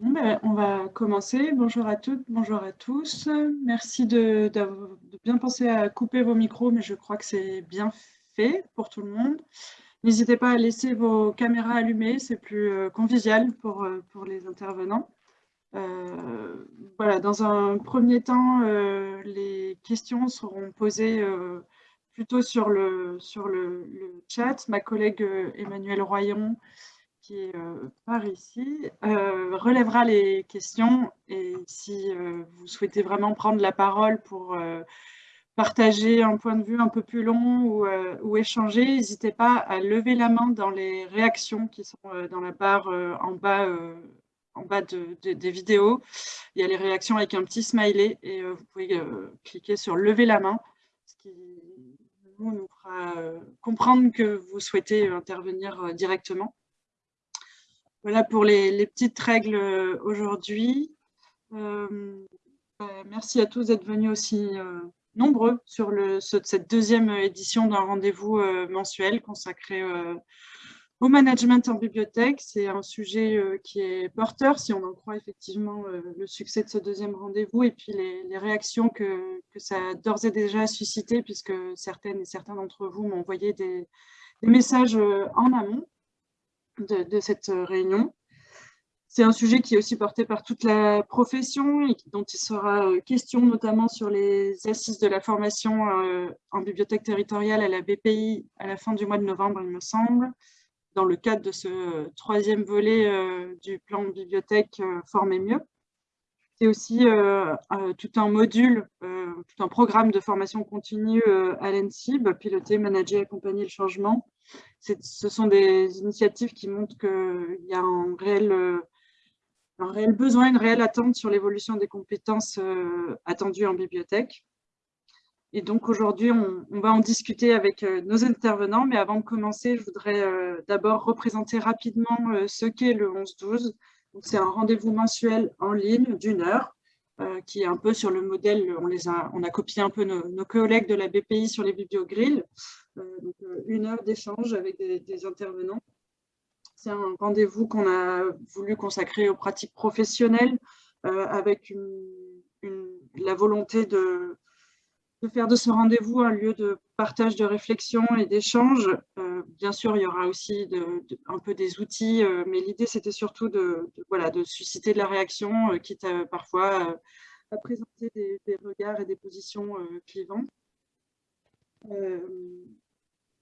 Ben, on va commencer. Bonjour à toutes, bonjour à tous. Merci de, bien penser à couper vos micros, mais je crois que c'est bien fait pour tout le monde. N'hésitez pas à laisser vos caméras allumées, c'est plus euh, convivial pour, euh, pour les intervenants. Euh, voilà, dans un premier temps, les questions seront posées plutôt sur le, sur le, chat. Ma collègue Emmanuel Royon qui est euh, par ici, euh, relèvera les questions et si euh, vous souhaitez vraiment prendre la parole pour partager un point de vue un peu plus long ou, échanger, n'hésitez pas à lever la main dans les réactions qui sont dans la barre en bas, en bas des vidéos. Il y a les réactions avec un petit smiley et vous pouvez cliquer sur lever la main, ce qui nous fera comprendre que vous souhaitez intervenir directement. Voilà pour les, petites règles euh, aujourd'hui. Euh, bah, merci à tous d'être venus aussi euh, nombreux sur cette deuxième édition d'un rendez-vous mensuel consacré au management en bibliothèque. C'est un sujet qui est porteur, si on en croit effectivement le succès de ce deuxième rendez-vous et puis les, réactions que, ça a d'ores et déjà suscité, puisque certaines et certains d'entre vous m'ont envoyé des, messages en amont de, cette euh, réunion. C'est un sujet qui est aussi porté par toute la profession et dont il sera euh, question notamment sur les assises de la formation euh, en bibliothèque territoriale à la BPI à la fin du mois de novembre, il me semble, dans le cadre de ce troisième volet du plan bibliothèque Former mieux. C'est aussi tout un module, tout un programme de formation continue à l'ENSIB, piloter, manager, accompagner le changement, ce sont des initiatives qui montrent qu'il y a un réel, euh, besoin, une réelle attente sur l'évolution des compétences euh, attendues en bibliothèque. Et donc aujourd'hui, on, va en discuter avec euh, nos intervenants, mais avant de commencer, je voudrais d'abord représenter rapidement ce qu'est le 11-12. C'est un rendez-vous mensuel en ligne d'une heure, qui est un peu sur le modèle, on, les a, on copié un peu nos, collègues de la BPI sur les bibliogrilles, euh, euh, une heure d'échange avec des, intervenants. C'est un rendez-vous qu'on a voulu consacrer aux pratiques professionnelles euh, avec la volonté de, faire de ce rendez-vous un lieu de partage de réflexion et d'échange. bien sûr, il y aura aussi un peu des outils, mais l'idée, c'était surtout de, voilà, de susciter de la réaction, quitte parfois à présenter des, regards et des positions clivantes.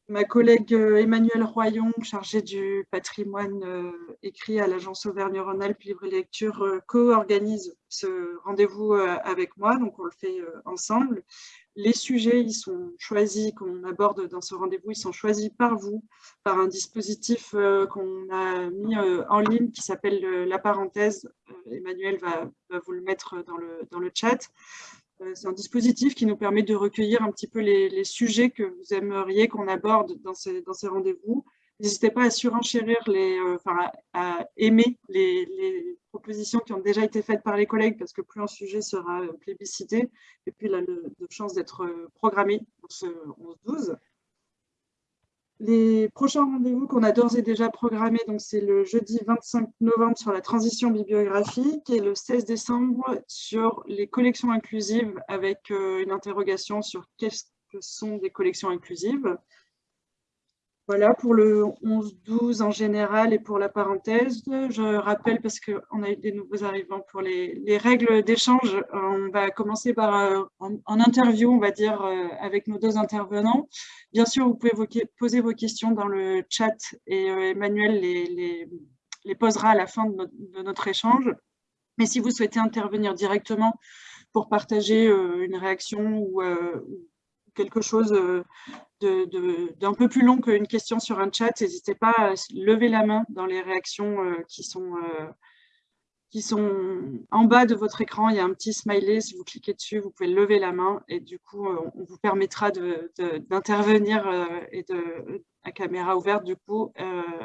Ma collègue euh, Emmanuelle Royon, chargée du patrimoine euh, écrit à l'agence Auvergne-Rhône-Alpes Livre et Lecture, euh, co-organise ce rendez-vous avec moi, donc on le fait ensemble. Les sujets, ils sont choisis, qu'on aborde dans ce rendez-vous, ils sont choisis par vous, par un dispositif qu'on a mis en ligne qui s'appelle la parenthèse. Emmanuel va, vous le mettre dans le, chat. Euh, c'est un dispositif qui nous permet de recueillir un petit peu les, sujets que vous aimeriez qu'on aborde dans ces rendez-vous. N'hésitez pas à surenchérir, euh, enfin, à, aimer les, propositions qui ont déjà été faites par les collègues parce que plus un sujet sera plébiscité et puis il a de chances d'être programmé pour ce 11-12. Les prochains rendez-vous qu'on a d'ores et déjà programmés, c'est le jeudi 25 novembre sur la transition bibliographique et le 16 décembre sur les collections inclusives avec euh, une interrogation sur qu'est-ce que sont des collections inclusives. Voilà pour le 11-12 en général et pour la parenthèse. Je rappelle, parce qu'on a eu des nouveaux arrivants pour les, règles d'échange, on va commencer par euh, en, interview, on va dire, euh, avec nos deux intervenants. Bien sûr, vous pouvez poser vos questions dans le chat et euh, Emmanuel les, les, posera à la fin de notre, échange. Mais si vous souhaitez intervenir directement pour partager une réaction ou, quelque chose euh, d'un peu plus long qu'une question sur un chat, n'hésitez pas à lever la main dans les réactions euh, qui sont, euh, qui sont en bas de votre écran. Il y a un petit smiley, si vous cliquez dessus, vous pouvez lever la main et du coup, on vous permettra d'intervenir à caméra ouverte du coup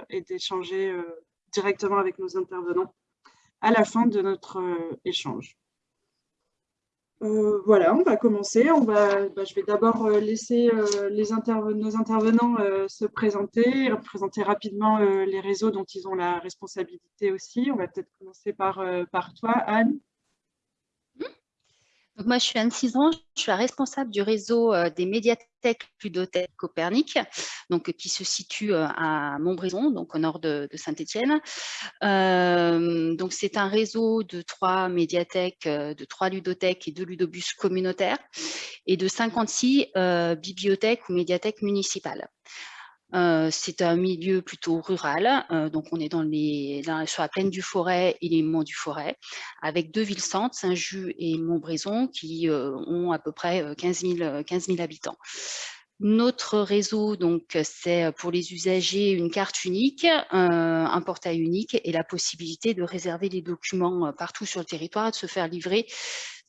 et d'échanger directement avec nos intervenants à la fin de notre échange. Euh, voilà, on va commencer. On va, bah, je vais d'abord euh, laisser euh, nos intervenants se présenter, présenter rapidement les réseaux dont ils ont la responsabilité aussi. On va peut-être commencer par toi, Anne moi, je suis Anne Cizeron, je suis la responsable du réseau euh, des médiathèques Ludothèque Copernic, donc, euh, qui se situe euh, à Montbrison, donc au nord de, Saint-Étienne. donc, c'est un réseau de trois médiathèques, de trois ludothèques et deux ludobus communautaires et de 56 bibliothèques ou médiathèques municipales. C'est un milieu plutôt rural, donc on est dans les, sur la plaine du Forêt et les monts du Forêt, avec deux villes-centres, Saint-Just et Montbrison, qui ont à peu près 15 000, habitants. Notre réseau, donc, c'est pour les usagers une carte unique, un portail unique et la possibilité de réserver les documents partout sur le territoire et de se faire livrer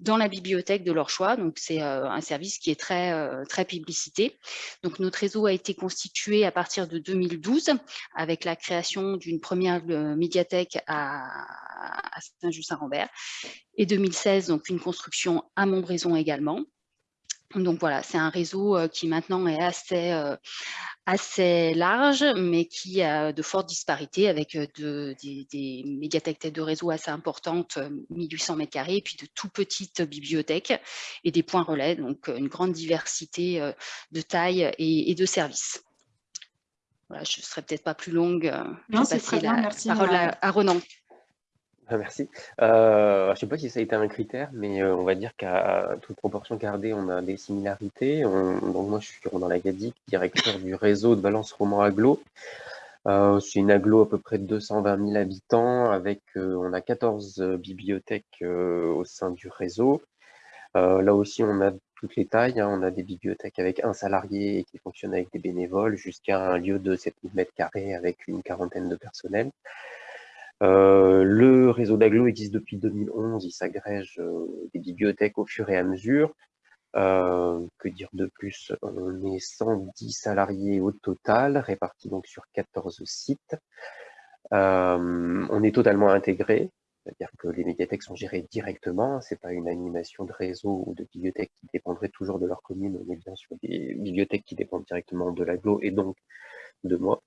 dans la bibliothèque de leur choix. Donc, c'est euh, un service qui est très, euh, très publicité. Donc, notre réseau a été constitué à partir de 2012 avec la création d'une première euh, médiathèque à, Saint-Just-Saint-Rambert et 2016, donc une construction à Montbrison également. Donc voilà, c'est un réseau qui maintenant est assez, assez large, mais qui a de fortes disparités avec de, des, médiathèques tête de réseau assez importantes, 1800 m2, et puis de tout petites bibliothèques et des points relais, donc une grande diversité de tailles et, de services. Voilà, je ne serai peut-être pas plus longue. Non, c'est très bien, merci. Parole à Renan. Ah, merci. Euh, je ne sais pas si ça a été un critère, mais euh, on va dire qu'à toute proportion gardée, on a des similarités. donc moi, je suis Ronan Lagadic, directeur du réseau de Valence Roman Aglo. Euh, c'est une aglo à peu près de 220 000 habitants, avec on a 14 bibliothèques au sein du réseau. là aussi, on a toutes les tailles. Hein. On a des bibliothèques avec un salarié qui fonctionnent avec des bénévoles, jusqu'à un lieu de 7000 m2 avec une quarantaine de personnels. Euh, le réseau d'Aglo existe depuis 2011, il s'agrège euh, des bibliothèques au fur et à mesure. Euh, que dire de plus? On est 110 salariés au total, répartis donc sur 14 sites. on est totalement intégré, c'est-à-dire que les médiathèques sont gérées directement, c'est pas une animation de réseau ou de bibliothèque qui dépendrait toujours de leur commune, on est bien sur des bibliothèques qui dépendent directement de l'aglo et donc de moi.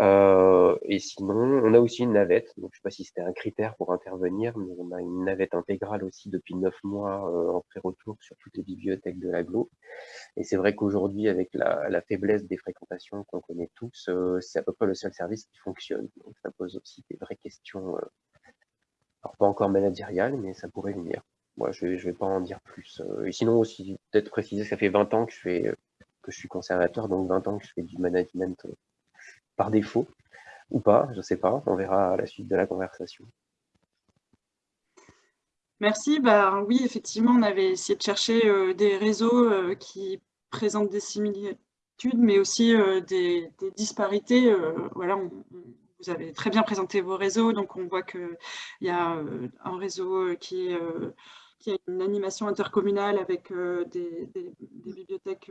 Euh, et sinon, on a aussi une navette. Donc, je ne sais pas si c'était un critère pour intervenir, mais on a une navette intégrale aussi depuis neuf mois euh, en pré-retour sur toutes les bibliothèques de l'aglo. Et c'est vrai qu'aujourd'hui, avec la, faiblesse des fréquentations qu'on connaît tous, euh, c'est à peu près le seul service qui fonctionne. Donc, ça pose aussi des vraies questions, alors pas encore managériales, mais ça pourrait venir. Moi, je ne vais pas en dire plus. et sinon, aussi, peut-être préciser, ça fait 20 ans que je suis conservateur, donc 20 ans que je fais du management par défaut ou pas, je ne sais pas, on verra à la suite de la conversation. Merci. Bah, oui, effectivement, on avait essayé de chercher euh, des réseaux euh, qui présentent des similitudes, mais aussi euh, des, disparités. voilà, vous avez très bien présenté vos réseaux, donc on voit qu'il y a un réseau qui, qui, a une animation intercommunale avec des, des, bibliothèques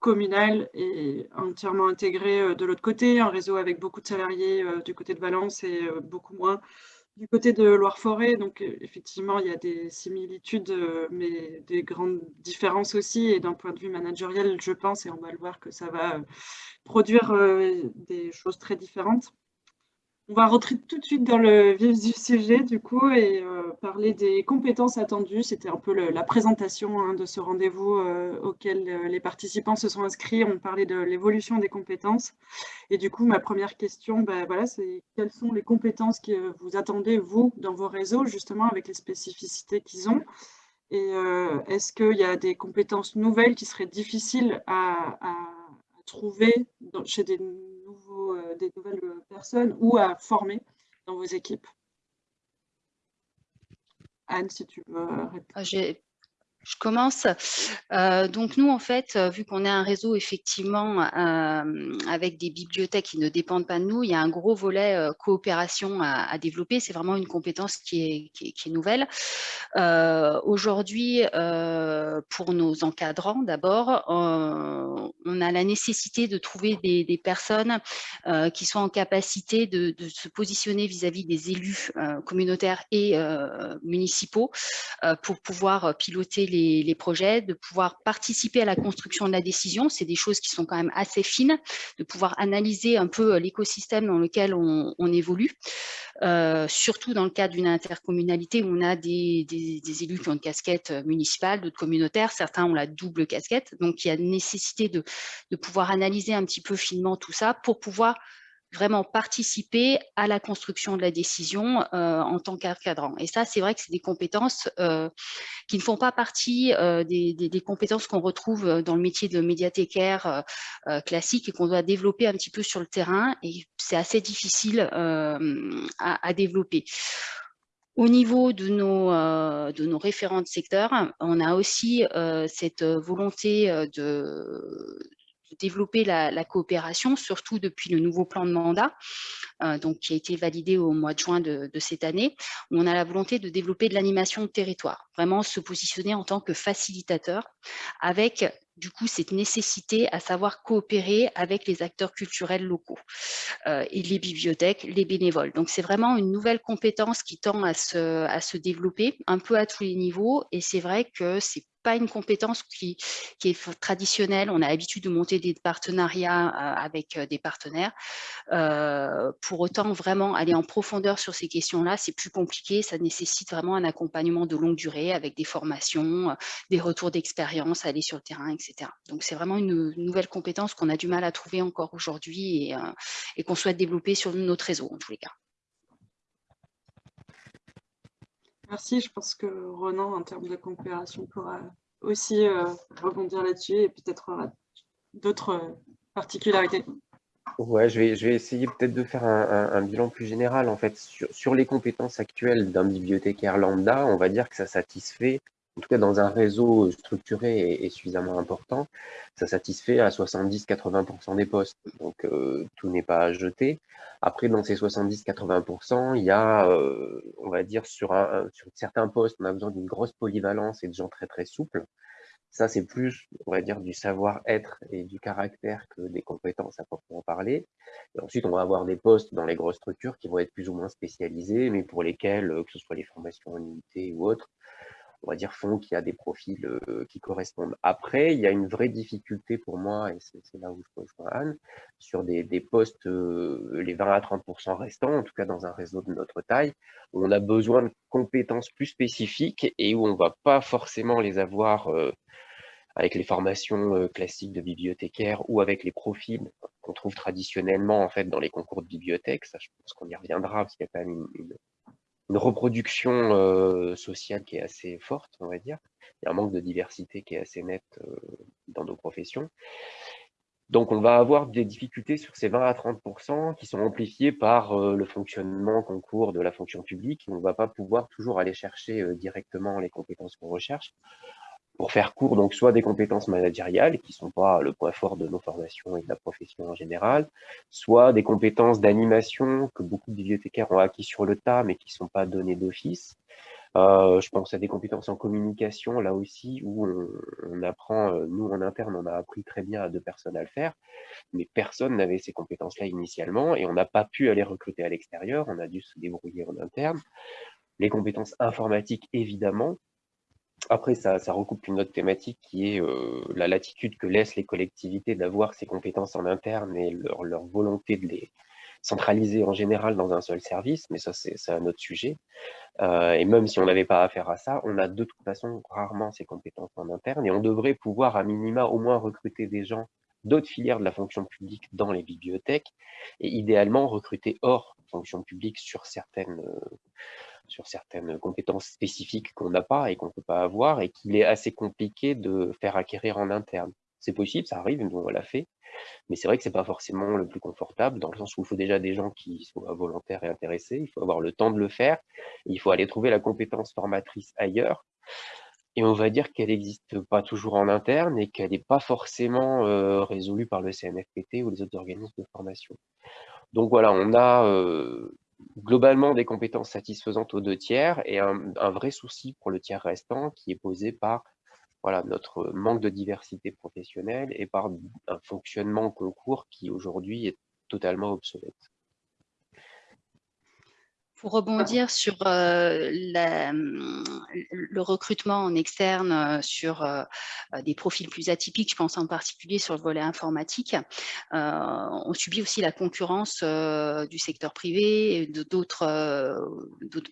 communal et entièrement intégré euh, de l'autre côté, un réseau avec beaucoup de salariés euh, du côté de Valence et euh, beaucoup moins du côté de Loire-Forêt. Donc effectivement, il y a des similitudes, mais des grandes différences aussi. Et d'un point de vue managériel, je pense, et on va le voir, que ça va produire des choses très différentes. On va rentrer tout de suite dans le vif du sujet, du coup, et euh, parler des compétences attendues. C'était un peu la présentation hein, de ce rendez-vous euh, auquel euh, les participants se sont inscrits. On parlait de l'évolution des compétences. Et du coup, ma première question, bah, voilà, c'est quelles sont les compétences que vous attendez, vous, dans vos réseaux, justement, avec les spécificités qu'ils ont? Et est-ce qu'il y a des compétences nouvelles qui seraient difficiles à trouver chez des euh, des nouvelles personnes ou à former dans vos équipes Anne, si tu veux répondre. Je commence. Euh, donc nous, en fait, euh, vu qu'on est un réseau effectivement avec des bibliothèques qui ne dépendent pas de nous, il y a un gros volet coopération à, développer. C'est vraiment une compétence qui est, qui est, nouvelle. Aujourd'hui, pour nos encadrants, d'abord, on, a la nécessité de trouver des, personnes qui sont en capacité de, se positionner vis-à-vis des élus communautaires et municipaux pour pouvoir piloter les, projets, de pouvoir participer à la construction de la décision. C'est des choses qui sont quand même assez fines, de pouvoir analyser un peu l'écosystème dans lequel on, évolue, surtout dans le cadre d'une intercommunalité où on a des, élus qui ont une casquette municipale, d'autres communautaires, certains ont la double casquette, donc il y a nécessité de pouvoir analyser un petit peu finement tout ça pour pouvoir vraiment participer à la construction de la décision euh, en tant qu'encadrant. Et ça, c'est vrai que c'est des compétences euh, qui ne font pas partie euh, des, des, compétences qu'on retrouve dans le métier de médiathécaire classique et qu'on doit développer un petit peu sur le terrain. Et c'est assez difficile à, à, développer. Au niveau de nos, de nos référents de secteur, on a aussi cette volonté de, développer la, coopération, surtout depuis le nouveau plan de mandat, euh, donc, qui a été validé au mois de juin de, cette année, où on a la volonté de développer de l'animation de territoire, vraiment se positionner en tant que facilitateur avec du coup cette nécessité à savoir coopérer avec les acteurs culturels locaux euh, et les bibliothèques, les bénévoles. Donc c'est vraiment une nouvelle compétence qui tend à se, à se développer un peu à tous les niveaux et c'est vrai que c'est pas une compétence qui, est traditionnelle. On a l'habitude de monter des partenariats euh, avec euh, des partenaires. pour autant, vraiment aller en profondeur sur ces questions-là, c'est plus compliqué. Ça nécessite vraiment un accompagnement de longue durée avec des formations, des retours d'expérience, aller sur le terrain, etc. Donc c'est vraiment une, nouvelle compétence qu'on a du mal à trouver encore aujourd'hui euh, et, qu'on souhaite développer sur notre réseau en tous les cas. Merci, je pense que Ronan, en termes de coopération, pourra aussi euh, rebondir là-dessus et peut-être d'autres euh, particularités. Ouais, je vais, je vais essayer peut-être de faire un, bilan plus général. En fait, sur, sur les compétences actuelles d'un bibliothécaire lambda, on va dire que ça satisfait en tout cas dans un réseau structuré et, suffisamment important, ça satisfait à 70-80% des postes. Donc euh, tout n'est pas à jeter. Après, dans ces 70-80%, il y a, euh, on va dire, sur, certains postes, on a besoin d'une grosse polyvalence et de gens très très souples. Ça, c'est plus, on va dire, du savoir-être et du caractère que des compétences à proprement parler. Ensuite, on va avoir des postes dans les grosses structures qui vont être plus ou moins spécialisés, mais pour lesquels, que ce soit les formations en unité ou autres, on va dire, font qu'il y a des profils euh, qui correspondent. Après, il y a une vraie difficulté pour moi, et c'est là où je rejoins Anne, sur des, postes, euh, les 20 à 30% restants, en tout cas dans un réseau de notre taille, où on a besoin de compétences plus spécifiques et où on ne va pas forcément les avoir euh, avec les formations classiques de bibliothécaires ou avec les profils qu'on trouve traditionnellement en fait dans les concours de bibliothèque. Ça, je pense qu'on y reviendra parce qu'il y a quand même une reproduction euh, sociale qui est assez forte, on va dire. Il y a un manque de diversité qui est assez net euh, dans nos professions. Donc, on va avoir des difficultés sur ces 20 à 30% qui sont amplifiés par euh, le fonctionnement concours de la fonction publique. On ne va pas pouvoir toujours aller chercher directement les compétences qu'on recherche pour faire court, donc soit des compétences managériales qui ne sont pas le point fort de nos formations et de la profession en général, soit des compétences d'animation que beaucoup de bibliothécaires ont acquis sur le tas mais qui ne sont pas données d'office. Euh, je pense à des compétences en communication, là aussi, où on, apprend, euh, nous en interne, on a appris très bien à deux personnes à le faire, mais personne n'avait ces compétences-là initialement et on n'a pas pu aller recruter à l'extérieur, on a dû se débrouiller en interne. Les compétences informatiques, évidemment, après, ça, recoupe une autre thématique qui est euh, la latitude que laissent les collectivités d'avoir ces compétences en interne et leur, volonté de les centraliser en général dans un seul service, mais ça, c'est un autre sujet. Euh, et même si on n'avait pas affaire à ça, on a de toute façon rarement ces compétences en interne et on devrait pouvoir à minima au moins recruter des gens d'autres filières de la fonction publique dans les bibliothèques et idéalement recruter hors fonction publique sur certaines, euh, sur certaines compétences spécifiques qu'on n'a pas et qu'on ne peut pas avoir et qu'il est assez compliqué de faire acquérir en interne. C'est possible, ça arrive, nous on l'a fait, mais c'est vrai que c'est pas forcément le plus confortable dans le sens où il faut déjà des gens qui soient volontaires et intéressés, il faut avoir le temps de le faire, il faut aller trouver la compétence formatrice ailleurs. Et on va dire qu'elle n'existe pas toujours en interne et qu'elle n'est pas forcément euh, résolue par le CNFPT ou les autres organismes de formation. Donc voilà, on a euh, globalement des compétences satisfaisantes aux deux tiers et un, vrai souci pour le tiers restant qui est posé par voilà, notre manque de diversité professionnelle et par un fonctionnement concours qui aujourd'hui est totalement obsolète. Pour rebondir sur euh, le recrutement en externe euh, sur euh, des profils plus atypiques, je pense en particulier sur le volet informatique, on subit aussi la concurrence du secteur privé et d'autres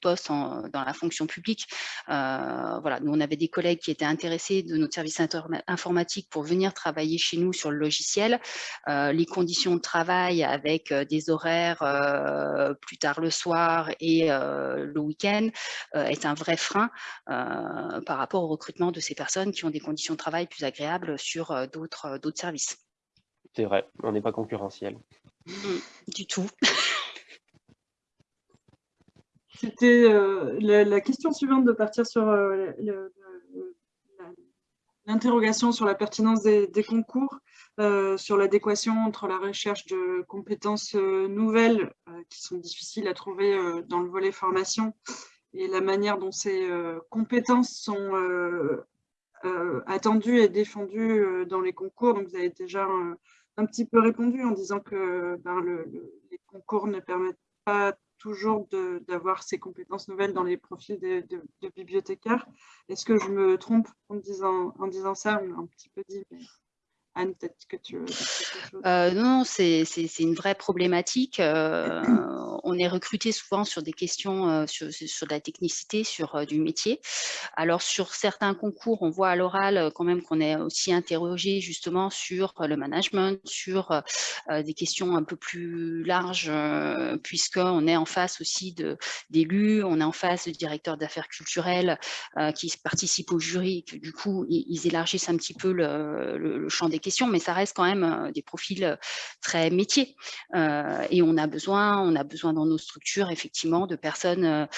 postes dans la fonction publique. voilà, nous, on avait des collègues qui étaient intéressés de notre service informatique pour venir travailler chez nous sur le logiciel. les conditions de travail avec des horaires plus tard le soir et euh, le week-end euh, est un vrai frein euh, par rapport au recrutement de ces personnes qui ont des conditions de travail plus agréables sur d'autres services. C'est vrai, on n'est pas concurrentiel. Mmh, du tout. C'était la, question suivante de partir sur l'interrogation sur la pertinence des, concours, sur l'adéquation entre la recherche de compétences nouvelles qui sont difficiles à trouver euh, dans le volet formation et la manière dont ces euh, compétences sont euh, attendues et défendues dans les concours. Donc, vous avez déjà un, petit peu répondu en disant que ben, les concours ne permettent pas toujours d'avoir ces compétences nouvelles dans les profils de, bibliothécaires. Est-ce que je me trompe en disant, en disant ça? On un petit peu dit, Anne, peut-être que tu euh, Non, c'est une vraie problématique. Euh, on est recruté souvent sur des questions euh, sur, de la technicité, sur du métier. Alors, sur certains concours, on voit à l'oral quand même qu'on est aussi interrogé justement sur le management, sur des questions un peu plus larges, puisqu'on est en face aussi d'élus, on est en face de directeurs d'affaires culturelles qui participent au jury, que du coup, ils, élargissent un petit peu le, champ des mais ça reste quand même euh, des profils euh, très métiers. Euh, et on a besoin, on a besoin dans nos structures effectivement de personnes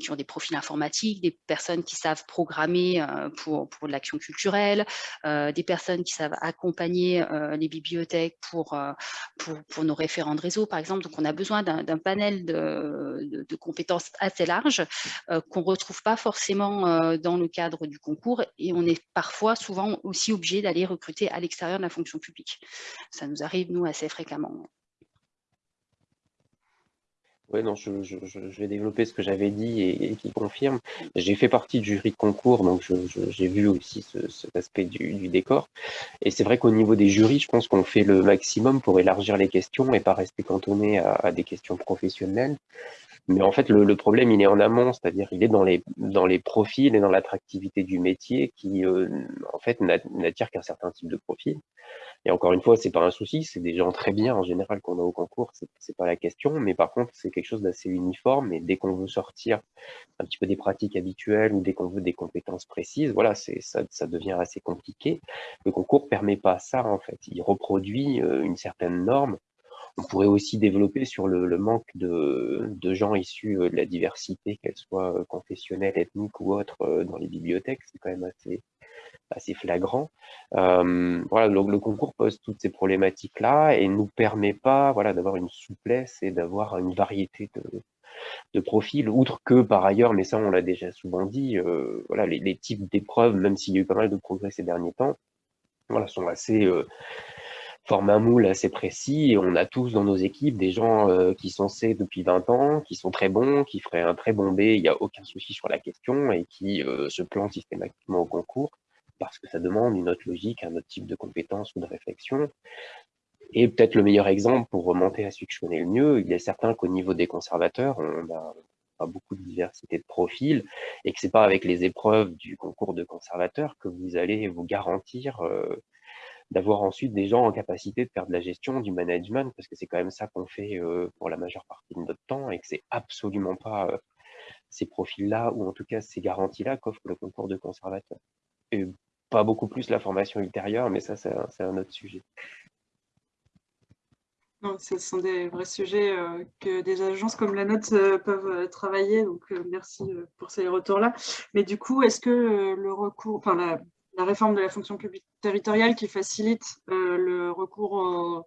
qui ont des profils informatiques, des personnes qui savent programmer pour, pour l'action culturelle, des personnes qui savent accompagner les bibliothèques pour, pour, nos référents de réseau, par exemple. Donc, on a besoin d'un panel de, de, compétences assez large qu'on ne retrouve pas forcément dans le cadre du concours et on est parfois souvent aussi obligé d'aller recruter à l'extérieur de la fonction publique. Ça nous arrive, nous, assez fréquemment. Oui, non, je, vais développer ce que j'avais dit et, qui confirme. J'ai fait partie du jury de concours, donc j'ai vu aussi cet aspect du, décor. Et c'est vrai qu'au niveau des jurys, je pense qu'on fait le maximum pour élargir les questions et pas rester cantonné à des questions professionnelles. Mais en fait, le, problème, il est en amont, c'est-à-dire il est dans les, dans les profils et dans l'attractivité du métier qui, euh, en fait, n'attire qu'un certain type de profil. Et encore une fois, c'est pas un souci, c'est des gens très bien en général qu'on a au concours, c'est pas la question, mais par contre, c'est quelque chose d'assez uniforme et dès qu'on veut sortir un petit peu des pratiques habituelles ou dès qu'on veut des compétences précises, voilà, ça, ça devient assez compliqué. Le concours permet pas ça, en fait. Il reproduit euh, une certaine norme on pourrait aussi développer sur le, manque de, gens issus euh, de la diversité, qu'elle soit euh, confessionnelle, ethnique ou autre, euh, dans les bibliothèques. C'est quand même assez, assez flagrant. voilà, le, le, concours pose toutes ces problématiques-là et ne nous permet pas voilà, d'avoir une souplesse et d'avoir une variété de, profils, outre que par ailleurs, mais ça on l'a déjà souvent dit, voilà, les, types d'épreuves, même s'il y a eu pas mal de progrès ces derniers temps, voilà, sont assez forme un moule assez précis on a tous dans nos équipes des gens euh, qui sont C depuis 20 ans, qui sont très bons, qui feraient un très bon B, il n'y a aucun souci sur la question et qui euh, se plantent systématiquement au concours parce que ça demande une autre logique, un autre type de compétences ou de réflexion. Et peut-être le meilleur exemple pour remonter à celui que je connais le mieux, il est certain qu'au niveau des conservateurs, on a pas beaucoup de diversité de profils et que c'est pas avec les épreuves du concours de conservateurs que vous allez vous garantir euh, d'avoir ensuite des gens en capacité de faire de la gestion, du management, parce que c'est quand même ça qu'on fait euh, pour la majeure partie de notre temps et que c'est absolument pas euh, ces profils-là, ou en tout cas ces garanties-là qu'offre le concours de conservateur. Et pas beaucoup plus la formation ultérieure, mais ça, c'est un, autre sujet. Non, ce sont des vrais sujets euh, que des agences comme la nôtre peuvent travailler, donc merci pour ces retours-là. Mais du coup, est-ce que le recours, enfin la, la réforme de la fonction publique territoriale qui facilite euh, le recours au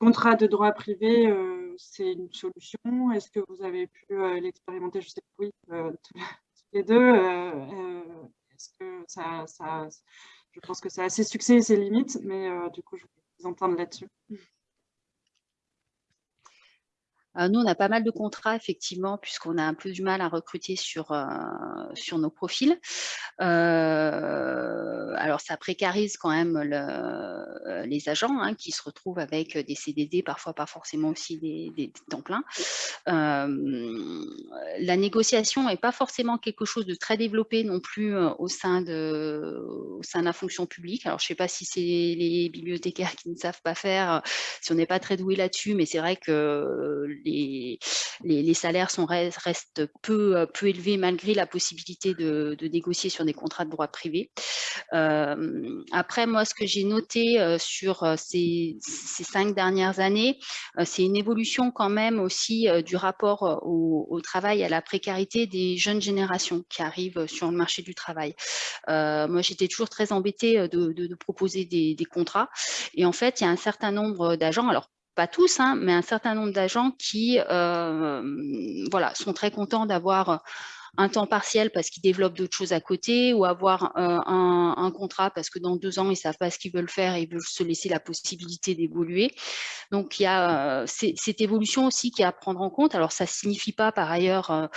contrat de droit privé, euh, c'est une solution. Est-ce que vous avez pu euh, l'expérimenter? Je sais que oui, tous les deux. est-ce que ça, ça, je pense que ça a ses succès et ses limites, mais du coup, je vais vous entendre là-dessus. Euh, nous, on a pas mal de contrats, effectivement, puisqu'on a un peu du mal à recruter sur, euh, sur nos profils. Euh, alors, ça précarise quand même les agents hein, qui se retrouvent avec des CDD, parfois pas forcément aussi des, temps pleins. la négociation n'est pas forcément quelque chose de très développé non plus au sein de, au sein de la fonction publique. Alors, je ne sais pas si c'est les bibliothécaires qui ne savent pas faire, si on n'est pas très doué là-dessus, mais c'est vrai que les, salaires restent peu, euh, peu élevés malgré la possibilité de, négocier sur des contrats de droit privé. Euh, après, moi, ce que j'ai noté euh, sur ces, cinq dernières années, c'est une évolution quand même aussi du rapport au, travail, à la précarité des jeunes générations qui arrivent sur le marché du travail. moi, j'étais toujours très embêtée de, proposer des, des, contrats. Et en fait, il y a un certain nombre d'agents, alors pas tous, hein, mais un certain nombre d'agents qui euh, voilà, sont très contents d'avoir un temps partiel parce qu'ils développent d'autres choses à côté ou avoir euh, un, contrat parce que dans deux ans, ils ne savent pas ce qu'ils veulent faire et ils veulent se laisser la possibilité d'évoluer. Donc, il y a euh, cette évolution aussi qui est à prendre en compte. Alors, ça ne signifie pas par ailleurs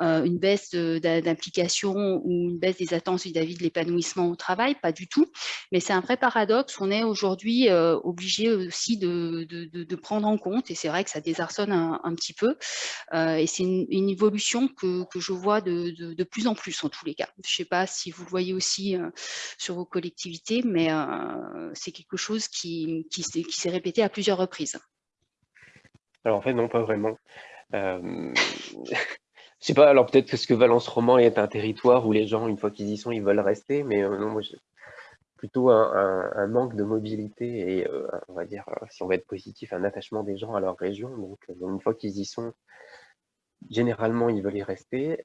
euh, une baisse d'implication ou une baisse des attentes vis-à-vis de l'épanouissement au travail, pas du tout. Mais c'est un vrai paradoxe. On est aujourd'hui obligé aussi de, de, prendre en compte et c'est vrai que ça désarçonne un, petit peu. et c'est une, une, évolution que, que je vois de, plus en plus en tous les cas. Je ne sais pas si vous le voyez aussi euh, sur vos collectivités, mais euh, c'est quelque chose qui, s'est répété à plusieurs reprises. Alors en fait, non, pas vraiment. Euh... Je sais pas, alors peut-être que ce que Valence Roman est un territoire où les gens, une fois qu'ils y sont, ils veulent rester, mais euh, non, moi, plutôt un, manque de mobilité et, on va dire, si on va être positif, un attachement des gens à leur région. Donc, une fois qu'ils y sont, Généralement, ils veulent y rester.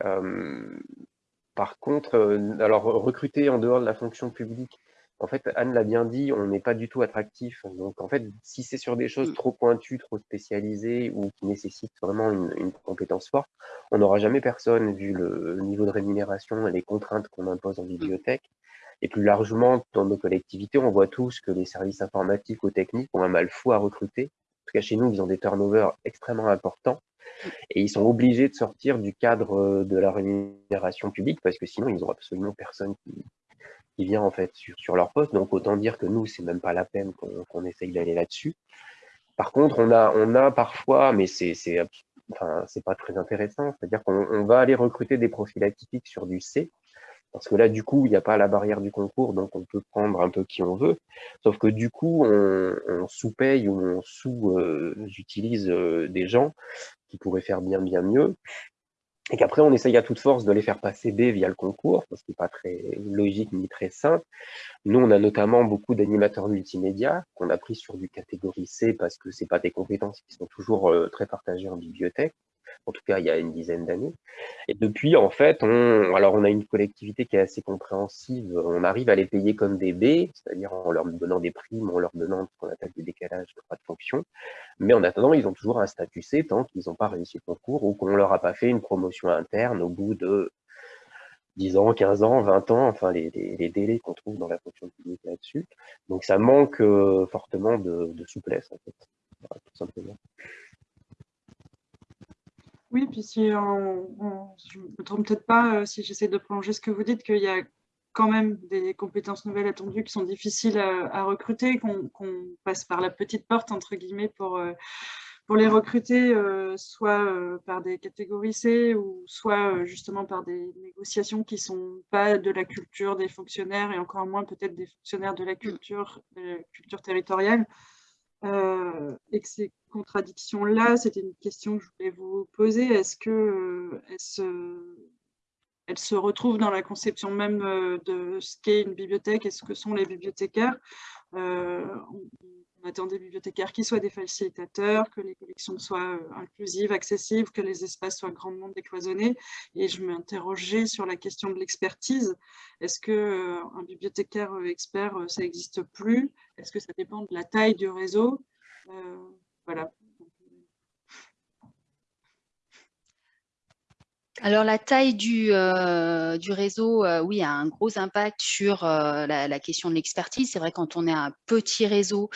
par contre, alors recruter en dehors de la fonction publique, en fait, Anne l'a bien dit, on n'est pas du tout attractif. Donc, en fait, si c'est sur des choses mmh. trop pointues, trop spécialisées ou qui nécessitent vraiment une, compétence forte, on n'aura jamais personne vu le niveau de rémunération et les contraintes qu'on impose en mmh. bibliothèque. Et plus largement, dans nos collectivités, on voit tous que les services informatiques ou techniques ont un mal fou à recruter. En tout cas, chez nous, ils ont des turnovers extrêmement importants. Et ils sont obligés de sortir du cadre euh, de la rémunération publique parce que sinon, ils n'ont absolument personne qui, vient en fait sur, leur poste. Donc, autant dire que nous, c'est même pas la peine qu'on essaye d'aller là-dessus. Par contre, on a, on a parfois, mais c'est enfin, pas très intéressant, c'est-à-dire qu'on va aller recruter des profils atypiques sur du C, parce que là, du coup, il n'y a pas la barrière du concours, donc on peut prendre un peu qui on veut. Sauf que du coup, on, sous-paye ou on sous-utilise euh, des gens qui pourraient faire bien, bien mieux. Et qu'après, on essaye à toute force de les faire passer B via le concours, parce que n'est pas très logique ni très simple. Nous, on a notamment beaucoup d'animateurs multimédia qu'on a pris sur du catégorie C parce que c'est pas des compétences qui sont toujours euh, très partagées en bibliothèque en tout cas il y a une dizaine d'années. Et depuis, en fait, on, alors on a une collectivité qui est assez compréhensive, on arrive à les payer comme des B, c'est-à-dire en leur donnant des primes, en leur donnant ce qu'on appelle des décalages de droits de fonction, mais en attendant, ils ont toujours un statut C tant qu'ils n'ont pas réussi le concours ou qu'on leur a pas fait une promotion interne au bout de 10 ans, 15 ans, 20 ans, enfin les, délais qu'on trouve dans la fonction publique là-dessus. Donc ça manque euh, fortement de, de, souplesse, en fait, tout simplement. Oui, puis si on, je ne me trompe peut-être pas euh, si j'essaie de prolonger ce que vous dites, qu'il y a quand même des compétences nouvelles attendues qui sont difficiles à, recruter, qu'on passe par la petite porte, entre guillemets, pour, euh, pour les recruter, euh, soit par des catégories C ou soit justement par des négociations qui ne sont pas de la culture des fonctionnaires et encore moins peut-être des fonctionnaires de la culture, de la culture territoriale. Euh, et que ces contradictions-là, c'était une question que je voulais vous poser. Est-ce qu'elles euh, se, elle se retrouvent dans la conception même euh, de ce qu'est une bibliothèque? Et ce que sont les bibliothécaires? Attend des bibliothécaires qui soient des facilitateurs, que les collections soient inclusives, accessibles, que les espaces soient grandement décloisonnés. Et je m'interrogeais sur la question de l'expertise. Est-ce qu'un bibliothécaire expert, ça n'existe plus? Est-ce que ça dépend de la taille du réseau? Voilà. Alors la taille du, euh, du réseau, euh, oui, a un gros impact sur euh, la, question de l'expertise. C'est vrai quand on est un petit réseau,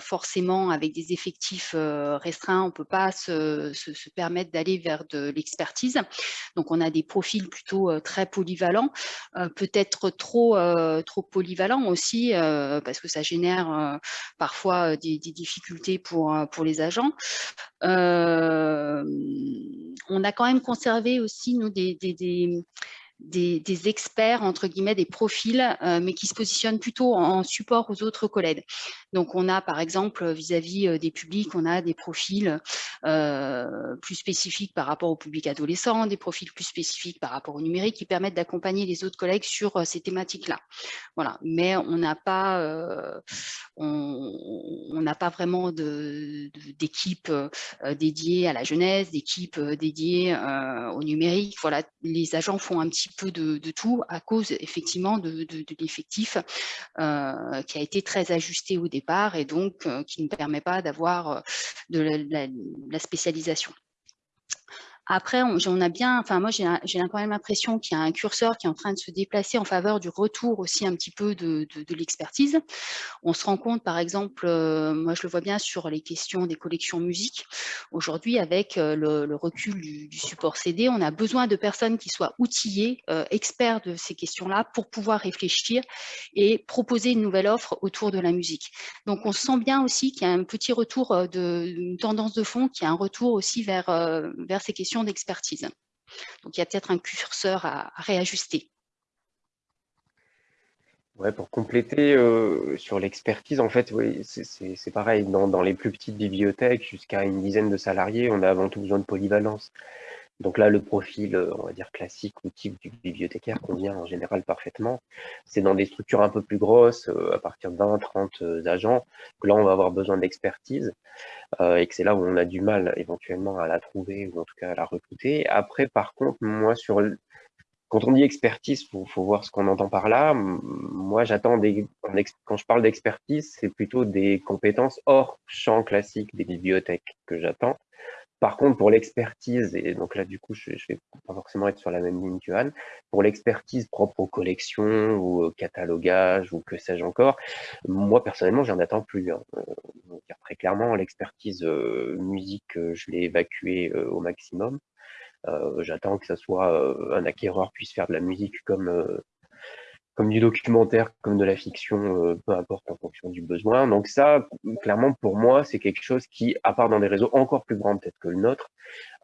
forcément avec des effectifs restreints, on ne peut pas se, se, permettre d'aller vers de l'expertise. Donc on a des profils plutôt très polyvalents, peut-être trop, trop polyvalents aussi, parce que ça génère parfois des, des, difficultés pour, pour les agents. on a quand même conserver aussi nous, des, des, experts, entre guillemets, des profils, euh, mais qui se positionnent plutôt en, support aux autres collègues. Donc, on a, par exemple, vis-à-vis euh, des publics, on a des profils euh, plus spécifiques par rapport au public adolescent, des profils plus spécifiques par rapport au numérique qui permettent d'accompagner les autres collègues sur ces thématiques-là. Voilà. Mais on n'a pas, on pas vraiment d'équipe dédiée à la jeunesse, d'équipe dédiée au numérique. Voilà, les agents font un petit peu de, tout à cause effectivement de, l'effectif euh, qui a été très ajusté au départ et donc euh, qui ne permet pas d'avoir euh, de la spécialisation. Après, on, a bien, enfin moi j'ai quand même l'impression qu'il y a un curseur qui est en train de se déplacer en faveur du retour aussi un petit peu de, l'expertise. On se rend compte par exemple, euh, moi je le vois bien sur les questions des collections musique. Aujourd'hui avec euh, le, recul du, support CD, on a besoin de personnes qui soient outillées, euh, experts de ces questions-là pour pouvoir réfléchir et proposer une nouvelle offre autour de la musique. Donc on sent bien aussi qu'il y a un petit retour de une tendance de fond, qui a un retour aussi vers, vers ces questions d'expertise. Donc, il y a peut-être un curseur à, réajuster. Pour compléter euh, sur l'expertise, en fait, c'est pareil. Dans, dans, les plus petites bibliothèques, jusqu'à une dizaine de salariés, on a avant tout besoin de polyvalence. Donc là, le profil, euh, on va dire classique ou type du bibliothécaire convient en général parfaitement. C'est dans des structures un peu plus grosses, euh, à partir de 20, 30 agents, que là, on va avoir besoin d'expertise euh, et que c'est là où on a du mal éventuellement à la trouver ou en tout cas à la recruter. Après, par contre, moi, sur quand on dit expertise, faut, faut voir ce qu'on entend par là. Moi, j'attends des, quand je parle d'expertise, c'est plutôt des compétences hors champ classique des bibliothèques que j'attends. Par contre, pour l'expertise, et donc là, du coup, je ne vais pas forcément être sur la même ligne que Anne, pour l'expertise propre aux collections ou au catalogage ou que sais-je encore, moi, personnellement, j'en attends plus. Hein. Euh, très clairement, l'expertise euh, musique, euh, je l'ai évacuée au maximum. J'attends que ça soit un acquéreur puisse faire de la musique comme comme du documentaire, comme de la fiction, euh, peu importe en fonction du besoin. Donc ça, clairement, pour moi, c'est quelque chose qui, à part dans des réseaux encore plus grands peut-être que le nôtre,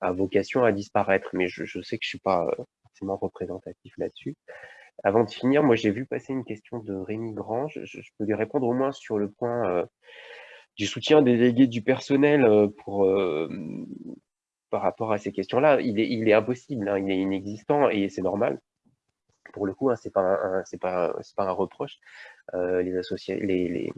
a vocation à disparaître. Mais je, sais que je suis pas euh, forcément représentatif là-dessus. Avant de finir, moi, j'ai vu passer une question de Rémi Grange. Je, peux lui répondre au moins sur le point euh, du soutien des délégués du personnel pour par rapport à ces questions-là. Il est, impossible, hein, il est inexistant et c'est normal pour le coup, hein, c'est pas un reproche. Les,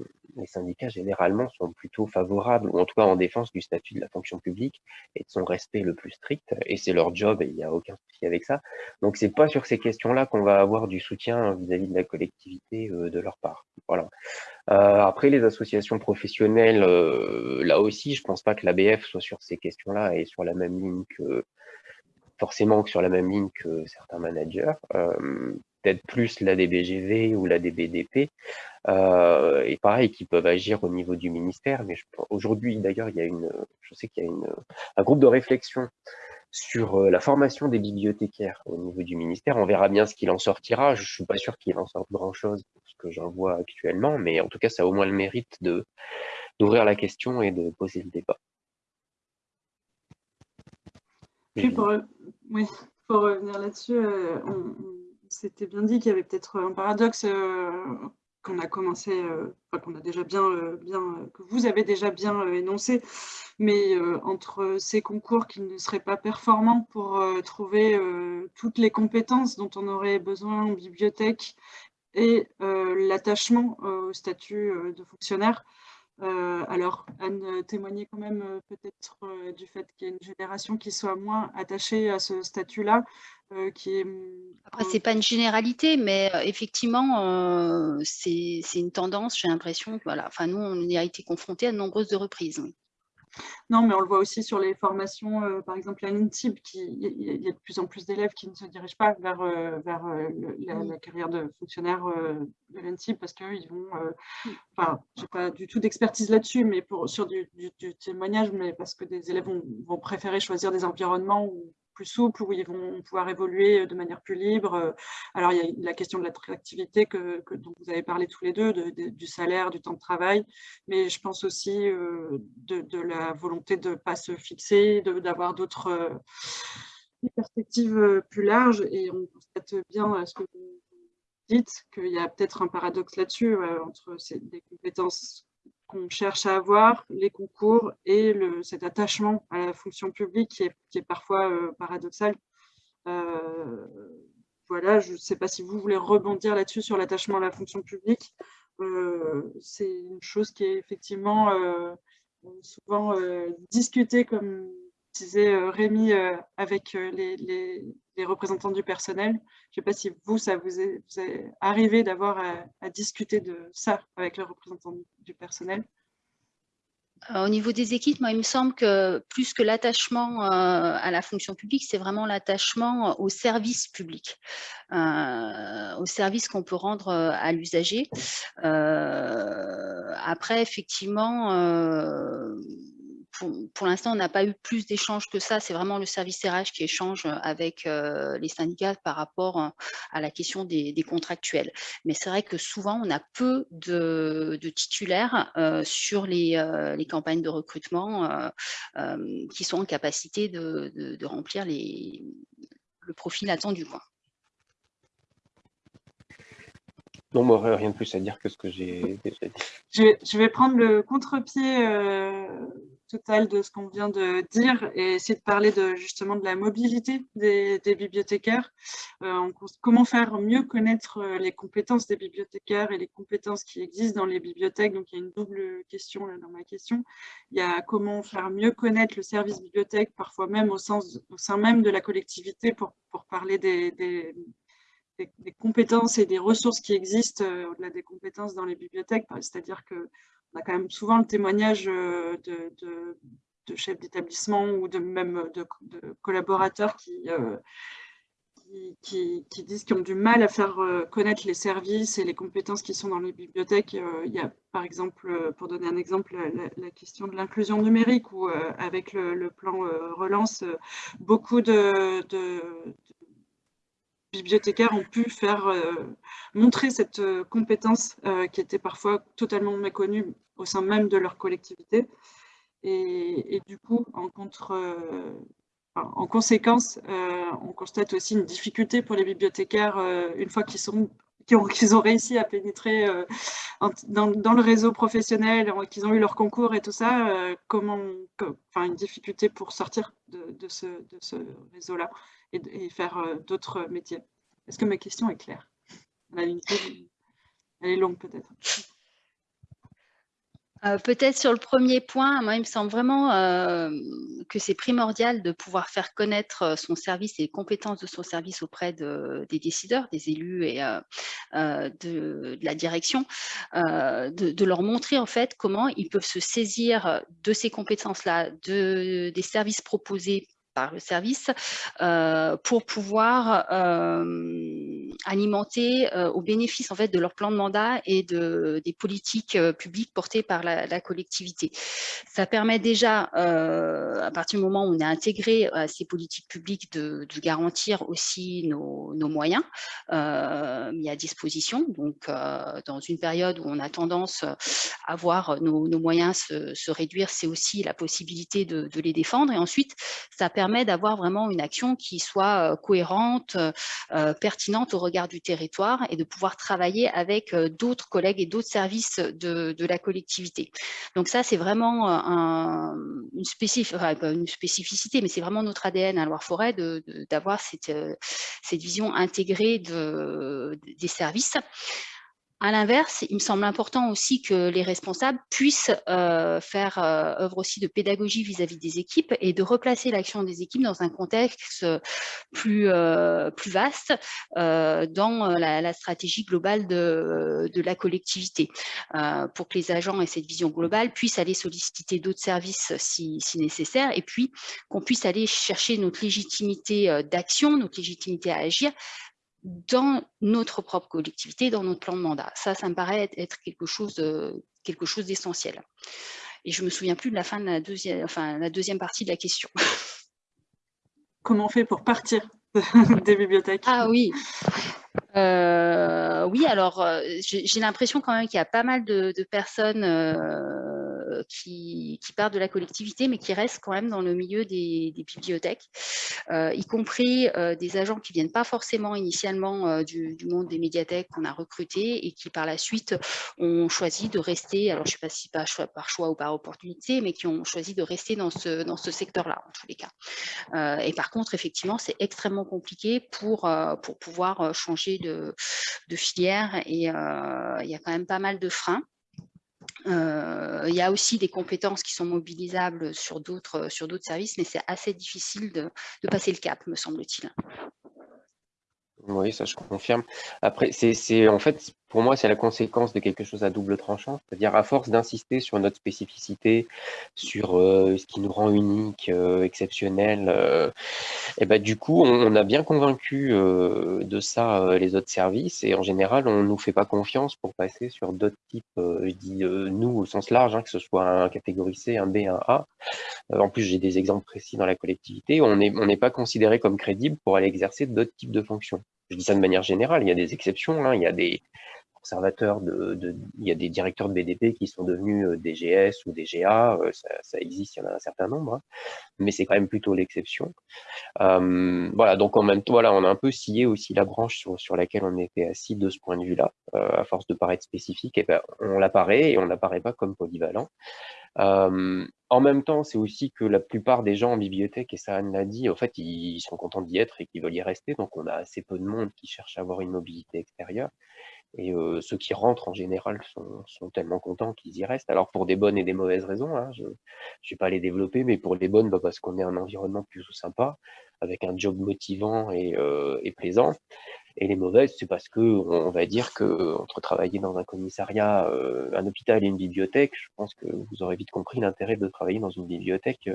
syndicats généralement sont plutôt favorables, ou en tout cas en défense du statut de la fonction publique et de son respect le plus strict. Et c'est leur job, et il n'y a aucun souci avec ça. Donc c'est pas sur ces questions-là qu'on va avoir du soutien vis-à-vis de la collectivité euh, de leur part. Voilà. Euh, après les associations professionnelles, euh, là aussi, je pense pas que l'ABF soit sur ces questions-là et sur la même ligne que forcément sur la même ligne que certains managers, euh, peut-être plus la DBGV ou la DBDP, euh, et pareil, qui peuvent agir au niveau du ministère. Mais aujourd'hui, d'ailleurs, il y a une, je sais qu'il y a une, un groupe de réflexion sur euh, la formation des bibliothécaires au niveau du ministère. On verra bien ce qu'il en sortira. Je suis pas sûr qu'il en sorte grand-chose ce que j'en vois actuellement, mais en tout cas, ça a au moins le mérite d'ouvrir la question et de poser le débat. Puis pour, oui, pour revenir là-dessus, euh, on, s'était bien dit qu'il y avait peut-être un paradoxe euh, qu'on a commencé, euh, qu'on a déjà bien, bien, que vous avez déjà bien énoncé, mais entre ces concours qui ne seraient pas performants pour trouver toutes les compétences dont on aurait besoin en bibliothèque et l'attachement au statut de fonctionnaire, euh, alors, Anne euh, témoignait quand même euh, peut-être du fait qu'il y a une génération qui soit moins attachée à ce statut-là. qui est... Mm, Après, ce n'est pas une généralité, mais effectivement, c'est une tendance, j'ai l'impression. Voilà. Enfin, nous, on y a été confrontés à de nombreuses reprises. Non, mais on le voit aussi sur les formations, euh, par exemple à l'INTIB, il y, a de plus en plus d'élèves qui ne se dirigent pas vers, euh, vers euh, la, carrière de fonctionnaire de l'INTIB parce qu'ils vont, enfin, je n'ai pas du tout d'expertise là-dessus, mais pour, sur du, témoignage, mais parce que des élèves vont, vont préférer choisir des environnements où plus souples, où ils vont pouvoir évoluer de manière plus libre. Alors, il y a la question de l'attractivité que, dont vous avez parlé tous les deux, du salaire, du temps de travail, mais je pense aussi euh, de, la volonté de ne pas se fixer, d'avoir d'autres euh, perspectives euh, plus larges. Et on constate bien ce que vous dites qu'il y a peut-être un paradoxe là-dessus, entre ces, des compétences qu'on cherche à avoir, les concours et cet attachement à la fonction publique qui est, qui est parfois euh, paradoxal. Euh, voilà, je ne sais pas si vous voulez rebondir là-dessus sur l'attachement à la fonction publique. Euh, c'est une chose qui est effectivement souvent discutée, comme disait Rémi, avec les, les, représentants du personnel. Je ne sais pas si vous, ça vous est, arrivé d'avoir à, discuter de ça avec les représentants du personnel. Euh, au niveau des équipes, moi, il me semble que plus que l'attachement euh, à la fonction publique, c'est vraiment l'attachement au service public, euh, au service qu'on peut rendre à l'usager. après, effectivement, pour, l'instant, on n'a pas eu plus d'échanges que ça. C'est vraiment le service RH qui échange avec euh, les syndicats par rapport euh, à la question des, contractuels. Mais c'est vrai que souvent, on a peu de, titulaires euh, sur les, campagnes de recrutement qui sont en capacité de, remplir le profil attendu. Quoi. Non, moi, rien de plus à dire que ce que j'ai déjà dit. Je vais, prendre le contre-pied total de ce qu'on vient de dire et essayer de parler de, justement de la mobilité des, bibliothécaires. Euh, comment faire mieux connaître euh, les compétences des bibliothécaires et les compétences qui existent dans les bibliothèques? Donc, il y a une double question là, dans ma question. Il y a comment faire mieux connaître le service bibliothèque, parfois même au, sein même de la collectivité pour, pour parler des, compétences et des ressources qui existent euh, au-delà des compétences dans les bibliothèques. C'est-à-dire que on a quand même souvent le témoignage euh, de, chefs d'établissement ou de même de, collaborateurs euh, qui, disent qu'ils ont du mal à faire euh, connaître les services et les compétences qui sont dans les bibliothèques. Il y a par exemple, pour donner un exemple, la, question de l'inclusion numérique où avec le, plan relance, beaucoup de, bibliothécaires ont pu faire montrer cette compétence qui était parfois totalement méconnue au sein même de leur collectivité. Et, du coup, en, euh, conséquence, euh, on constate aussi une difficulté pour les bibliothécaires euh, une fois qu'ils ont, réussi à pénétrer dans, le réseau professionnel, qu'ils ont eu leur concours et tout ça, comment, une difficulté pour sortir de, ce, de ce réseau-là et, faire d'autres métiers. Est-ce que ma question est claire? Elle est longue peut-être. Euh, peut-être sur le premier point, moi, il me semble vraiment euh, que c'est primordial de pouvoir faire connaître euh, son service et les compétences de son service auprès des décideurs, des élus et de, la direction, de, leur montrer en fait comment ils peuvent se saisir de ces compétences-là, de, des services proposés par le service euh, pour pouvoir euh, alimenter euh, au bénéfice en fait de leur plan de mandat et de, des politiques publiques portées par la, collectivité. Ça permet déjà, à partir du moment où on est intégré à ces politiques publiques, de, garantir aussi nos, moyens mis à disposition. Donc, dans une période où on a tendance à voir nos, moyens se, réduire, c'est aussi la possibilité de, de les défendre. Et ensuite, ça permet permet d'avoir vraiment une action qui soit euh, cohérente, euh, euh, pertinente au regard du territoire et de pouvoir travailler avec d'autres collègues et d'autres services de, la collectivité. Donc ça, c'est vraiment une, spécificité, mais c'est vraiment notre ADN à Loire-Forêt d'avoir cette, cette vision intégrée de, des services. À l'inverse, il me semble important aussi que les responsables puissent euh, faire euh, œuvre aussi de pédagogie vis-à-vis des équipes et de replacer l'action des équipes dans un contexte plus, euh, plus vaste dans la, stratégie globale de, de la collectivité, pour que les agents aient cette vision globale puissent aller solliciter d'autres services si, si, nécessaire, et puis qu'on puisse aller chercher notre légitimité d'action, notre légitimité à agir dans notre propre collectivité, dans notre plan de mandat. Ça, ça me paraît être quelque chose, quelque chose d'essentiel. Et je me souviens plus de la fin de la deuxième, enfin, la deuxième partie de la question. Comment on fait pour partir des bibliothèques? Ah oui, euh, oui, alors euh, j'ai l'impression quand même qu'il y a pas mal de, personnes euh, qui, partent de la collectivité, mais qui restent quand même dans le milieu des, bibliothèques, y compris des agents qui viennent pas forcément initialement du, monde des médiathèques qu'on a recrutés et qui par la suite ont choisi de rester, alors je sais pas si par choix, par choix ou par opportunité, mais qui ont choisi de rester dans ce, secteur-là, en tous les cas. et par contre, effectivement, c'est extrêmement compliqué pour, pour pouvoir changer de filière et euh, il y a quand même pas mal de freins. Euh, il y a aussi des compétences qui sont mobilisables sur d'autres services, mais c'est assez difficile de, passer le cap, me semble-t-il. Oui, ça je confirme. Après, c'est en fait, pour moi, c'est la conséquence de quelque chose à double tranchant. C'est-à-dire, à force d'insister sur notre spécificité, sur euh, ce qui nous rend unique, euh, exceptionnel, euh, et ben, du coup, on, a bien convaincu de ça les autres services. Et en général, on ne nous fait pas confiance pour passer sur d'autres types, je dis nous au sens large, hein, que ce soit un catégorie C, un B, un A. en plus, j'ai des exemples précis dans la collectivité. On n'est on pas considéré comme crédible pour aller exercer d'autres types de fonctions. Je dis ça de manière générale, il y a des exceptions, hein, il y a des il y a des directeurs de BDP qui sont devenus euh, DGS ou DGA, euh, ça, existe, il y en a un certain nombre, hein, mais c'est quand même plutôt l'exception. Euh, voilà, donc en même temps, voilà, on a un peu scié aussi la branche sur, laquelle on était assis de ce point de vue-là, à force de paraître spécifique, ben, on l'apparaît et on n'apparaît pas comme polyvalent. en même temps, c'est aussi que la plupart des gens en bibliothèque, et ça Anne l'a dit, en fait, ils sont contents d'y être et qu'ils veulent y rester. Donc, on a assez peu de monde qui cherche à avoir une mobilité extérieure. Et ceux qui rentrent en général sont, tellement contents qu'ils y restent. Alors pour des bonnes et des mauvaises raisons, hein, je ne vais pas les développer, mais pour les bonnes, bah, parce qu'on est un environnement plus sympa, avec un job motivant et, plaisant. Et les mauvaises, c'est parce que on va dire que entre travailler dans un commissariat, un hôpital et une bibliothèque, je pense que vous aurez vite compris l'intérêt de travailler dans une bibliothèque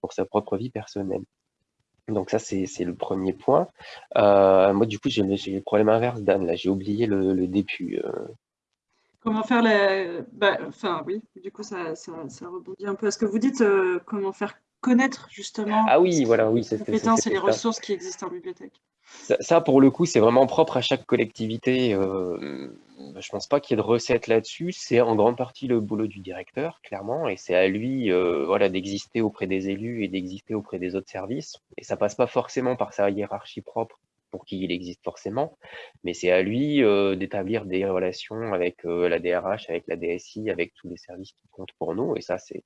pour sa propre vie personnelle. Donc ça, c'est le premier point. Euh, moi, du coup, j'ai le problème inverse, Dan. Là, j'ai oublié le, début. Euh. Comment faire les... Bah, enfin, oui, du coup, ça, ça, rebondit un peu à ce que vous dites. Euh, comment faire connaître, justement, ah oui, voilà, oui, les compétences et les ressources qui existent en bibliothèque? Ça, pour le coup, c'est vraiment propre à chaque collectivité. Je je pense pas qu'il y ait de recette là-dessus. C'est en grande partie le boulot du directeur, clairement, et c'est à lui voilà, d'exister auprès des élus et d'exister auprès des autres services. Et ça passe pas forcément par sa hiérarchie propre pour qui il existe forcément, mais c'est à lui d'établir des relations avec la DRH, avec la DSI, avec tous les services qui comptent pour nous. Et ça, c'est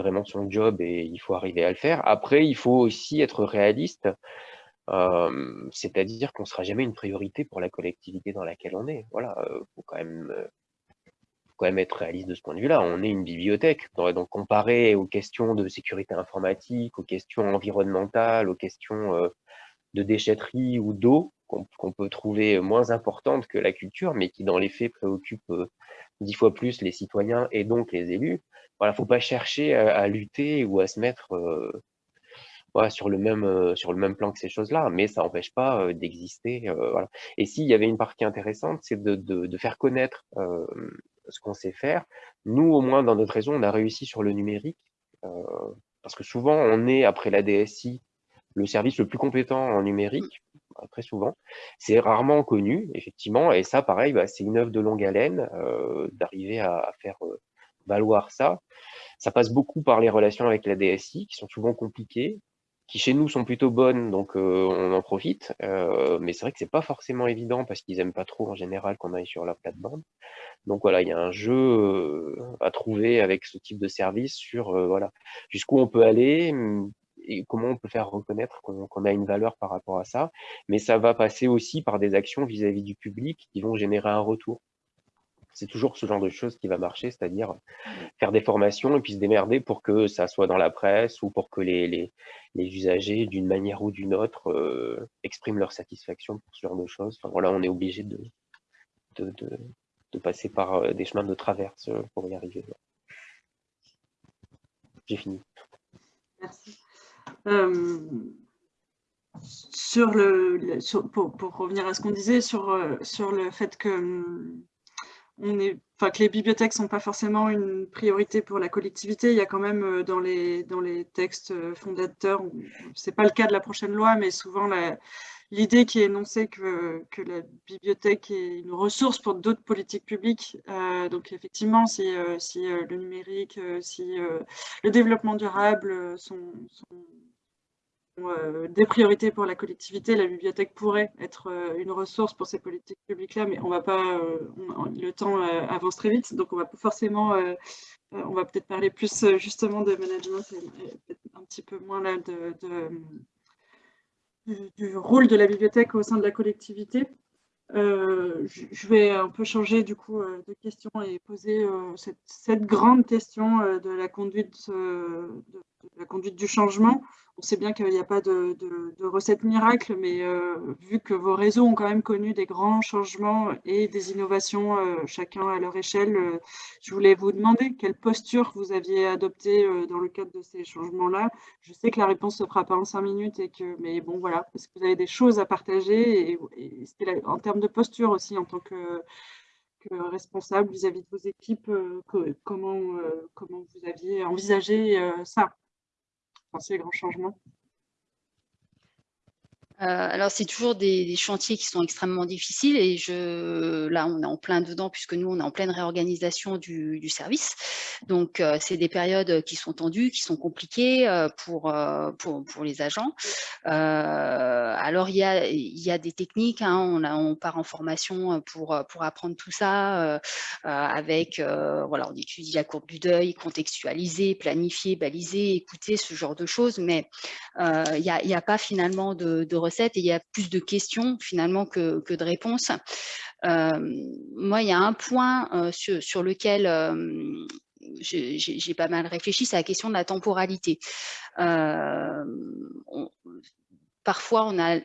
vraiment son job et il faut arriver à le faire. Après, il faut aussi être réaliste. C'est-à-dire qu'on ne sera jamais une priorité pour la collectivité dans laquelle on est. Voilà, faut quand même quand même être réaliste de ce point de vue-là. On est une bibliothèque, donc comparé aux questions de sécurité informatique, aux questions environnementales, aux questions de déchetterie ou d'eau qu'on peut trouver moins importante que la culture, mais qui dans les faits préoccupe dix fois plus les citoyens et donc les élus. Voilà, faut pas chercher à, lutter ou à se mettre sur le même sur le même plan que ces choses-là, mais ça n'empêche pas d'exister. voilà. Et s'il y avait une partie intéressante, c'est de, de, faire connaître ce qu'on sait faire. Nous, au moins dans notre réseau, on a réussi sur le numérique, parce que souvent on est après la DSI le service le plus compétent en numérique, très souvent. C'est rarement connu, effectivement, et ça, pareil, bah, c'est une œuvre de longue haleine euh, d'arriver à, faire euh, valoir ça. Ça passe beaucoup par les relations avec la DSI, qui sont souvent compliquées, qui chez nous sont plutôt bonnes, donc euh, on en profite. mais c'est vrai que c'est pas forcément évident parce qu'ils aiment pas trop en général qu'on aille sur leur plate-bande. Donc voilà, il y a un jeu à trouver avec ce type de service sur voilà jusqu'où on peut aller, et comment on peut faire reconnaître qu'on a une valeur par rapport à ça. Mais ça va passer aussi par des actions vis-à-vis du public qui vont générer un retour. C'est toujours ce genre de choses qui va marcher, c'est-à-dire faire des formations et puis se démerder pour que ça soit dans la presse ou pour que les, usagers, d'une manière ou d'une autre, euh, expriment leur satisfaction pour ce genre de choses. Enfin, on est obligé de, passer par euh, des chemins de traverse euh, pour y arriver. J'ai fini. Merci. sur le, pour, revenir à ce qu'on disait sur, sur le fait que hum, que les bibliothèques ne sont pas forcément une priorité pour la collectivité. Il y a quand même euh, dans les, dans les textes euh, fondateurs, ce n'est pas le cas de la prochaine loi, mais souvent l'idée qui est énoncée que, que, la bibliothèque est une ressource pour d'autres politiques publiques. Euh, donc effectivement, si, si le numérique, si le développement durable sont euh, des priorités pour la collectivité, la bibliothèque pourrait être euh, une ressource pour ces politiques publiques-là, mais on va pas, euh, le temps avance très vite, donc on va pas forcément, on va peut-être parler plus justement de management et, un petit peu moins là du rôle de la bibliothèque au sein de la collectivité. je vais un peu changer du coup de question et poser cette, grande question de la conduite, de, la conduite du changement. On sait bien qu'il n'y a pas de, recette miracle, mais euh, vu que vos réseaux ont quand même connu des grands changements et des innovations, euh, chacun à leur échelle, euh, je voulais vous demander quelle posture vous aviez adoptée dans le cadre de ces changements-là. Je sais que la réponse ne se fera pas en cinq minutes, et que, mais bon, voilà, parce que vous avez des choses à partager, et, en termes de posture aussi, en tant que, responsable vis-à-vis de vos équipes, comment, comment vous aviez envisagé ça? Ces grands changements euh, alors, c'est toujours des, chantiers qui sont extrêmement difficiles et je, là, on est en plein dedans puisque nous, on est en pleine réorganisation du, service. Donc, euh, c'est des périodes qui sont tendues, qui sont compliquées euh, pour, pour, les agents. Alors, il y a, il y a des techniques, hein, on, part en formation pour, pour apprendre tout ça avec, voilà, on étudie la courbe du deuil, contextualiser, planifier, baliser, écouter, ce genre de choses, mais il n'y a, pas finalement de, de et il y a plus de questions finalement que, de réponses. Euh, moi, il y a un point euh, sur, lequel euh, j'ai pas mal réfléchi, c'est la question de la temporalité. Parfois, on a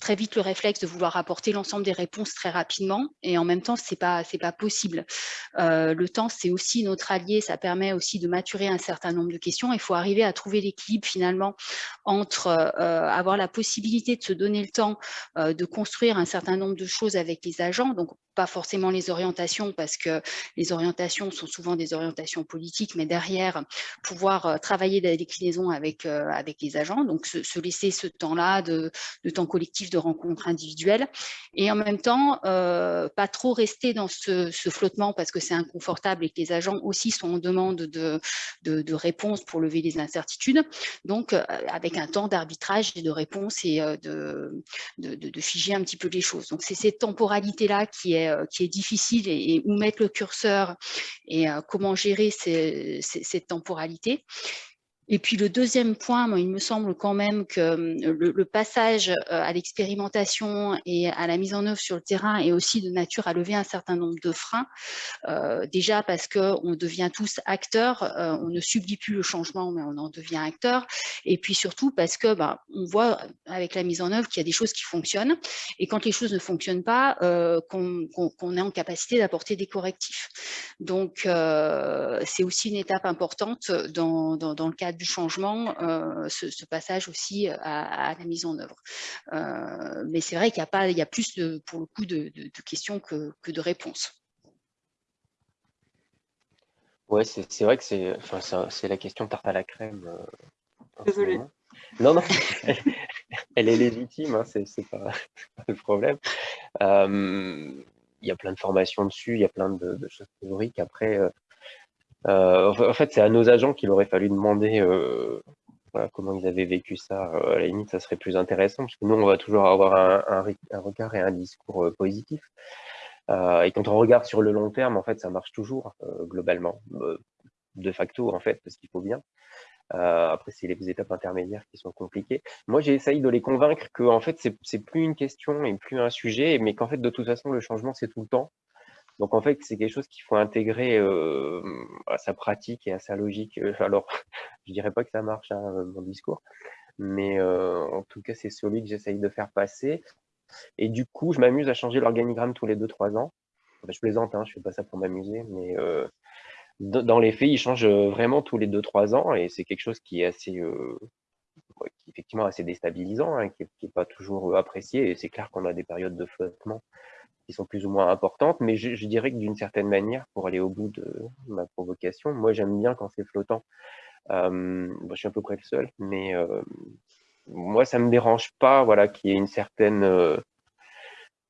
très vite le réflexe de vouloir apporter l'ensemble des réponses très rapidement et en même temps c'est pas c'est pas possible. Euh, le temps c'est aussi notre allié ça permet aussi de maturer un certain nombre de questions. Il faut arriver à trouver l'équilibre finalement entre euh, avoir la possibilité de se donner le temps euh, de construire un certain nombre de choses avec les agents. Donc pas forcément les orientations parce que les orientations sont souvent des orientations politiques mais derrière pouvoir travailler des déclinaisons avec avec les agents. Donc se, laisser ce temps là de, de temps collectif de rencontres individuelles et en même temps euh, pas trop rester dans ce, flottement parce que c'est inconfortable et que les agents aussi sont en demande de, de, réponses pour lever les incertitudes. Donc euh, avec un temps d'arbitrage et de réponse et euh, de, de, figer un petit peu les choses. Donc c'est cette temporalité là qui est, qui est difficile et, où mettre le curseur et comment gérer cette temporalité. Et puis le deuxième point, il me semble quand même que hum, le, passage euh, à l'expérimentation et à la mise en œuvre sur le terrain est aussi de nature à lever un certain nombre de freins. Euh, déjà parce qu'on devient tous acteurs, euh, on ne subit plus le changement, mais on en devient acteur. Et puis surtout parce que bah, on voit avec la mise en œuvre qu'il y a des choses qui fonctionnent. Et quand les choses ne fonctionnent pas, qu'on est en capacité d'apporter des correctifs. Donc c'est aussi une étape importante dans le cadre du changement, euh, ce, passage aussi à, la mise en œuvre. Euh, mais c'est vrai qu'il y a pas, il y a plus de, pour le coup de, questions que, de réponses. Ouais, c'est vrai que c'est enfin, c'est la question tarte à la crème. Euh, Désolée. Non, non, elle est légitime, hein, c'est pas, le problème. Il y a plein de formations dessus, il y a plein de, choses théoriques. Après, euh, en fait, c'est à nos agents qu'il aurait fallu demander euh, comment ils avaient vécu ça. Euh, à la limite, ça serait plus intéressant, parce que nous, on va toujours avoir un, regard et un discours positif. et quand on regarde sur le long terme, en fait, ça marche toujours, globalement, de facto, en fait, parce qu'il faut bien. après, c'est les étapes intermédiaires qui sont compliquées. Moi, j'ai essayé de les convaincre que, en fait, c'est plus une question et plus un sujet, mais qu'en fait, de toute façon, le changement, c'est tout le temps Donc en fait, c'est quelque chose qu'il faut intégrer à sa pratique et à sa logique. Alors, je dirais pas que ça marche, hein, mon discours, mais en tout cas, c'est celui que j'essaye de faire passer. Et du coup, je m'amuse à changer l'organigramme tous les 2-3 ans. je plaisante, hein, je fais pas ça pour m'amuser, mais dans les faits, il change vraiment tous les 2-3 ans et c'est quelque chose qui est assez, effectivement assez déstabilisant, hein, qui n'est pas toujours apprécié. Et c'est clair qu'on a des périodes de flottement qui sont plus ou moins importantes, mais je, dirais que d'une certaine manière, pour aller au bout de ma provocation, moi j'aime bien quand c'est flottant. je suis à peu près le seul, mais moi ça me dérange pas, voilà, qu'il y ait une certaine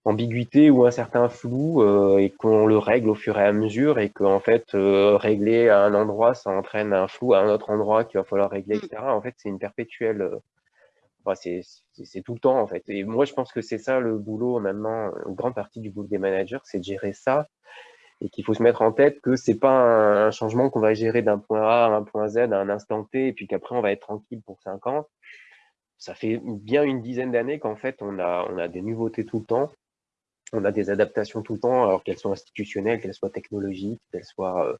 ambiguïté ou un certain flou euh, et qu'on le règle au fur et à mesure et qu'en fait euh, régler à un endroit ça entraîne un flou à un autre endroit qu'il va falloir régler etc mm. en fait c'est une perpétuelle c'est tout le temps en fait. Et moi je pense que c'est ça le boulot maintenant une grande partie du boulot des managers c'est de gérer ça. Et qu'il faut se mettre en tête que c'est pas un, changement qu'on va gérer d'un point A à un point Z à un instant T et puis qu'après on va être tranquille pour cinq ans. Ça fait bien une dizaine d'années qu'en fait on a on des nouveautés tout le temps. On a des adaptations tout le temps, alors qu'elles soient institutionnelles, qu'elles soient technologiques, qu'elles soient euh,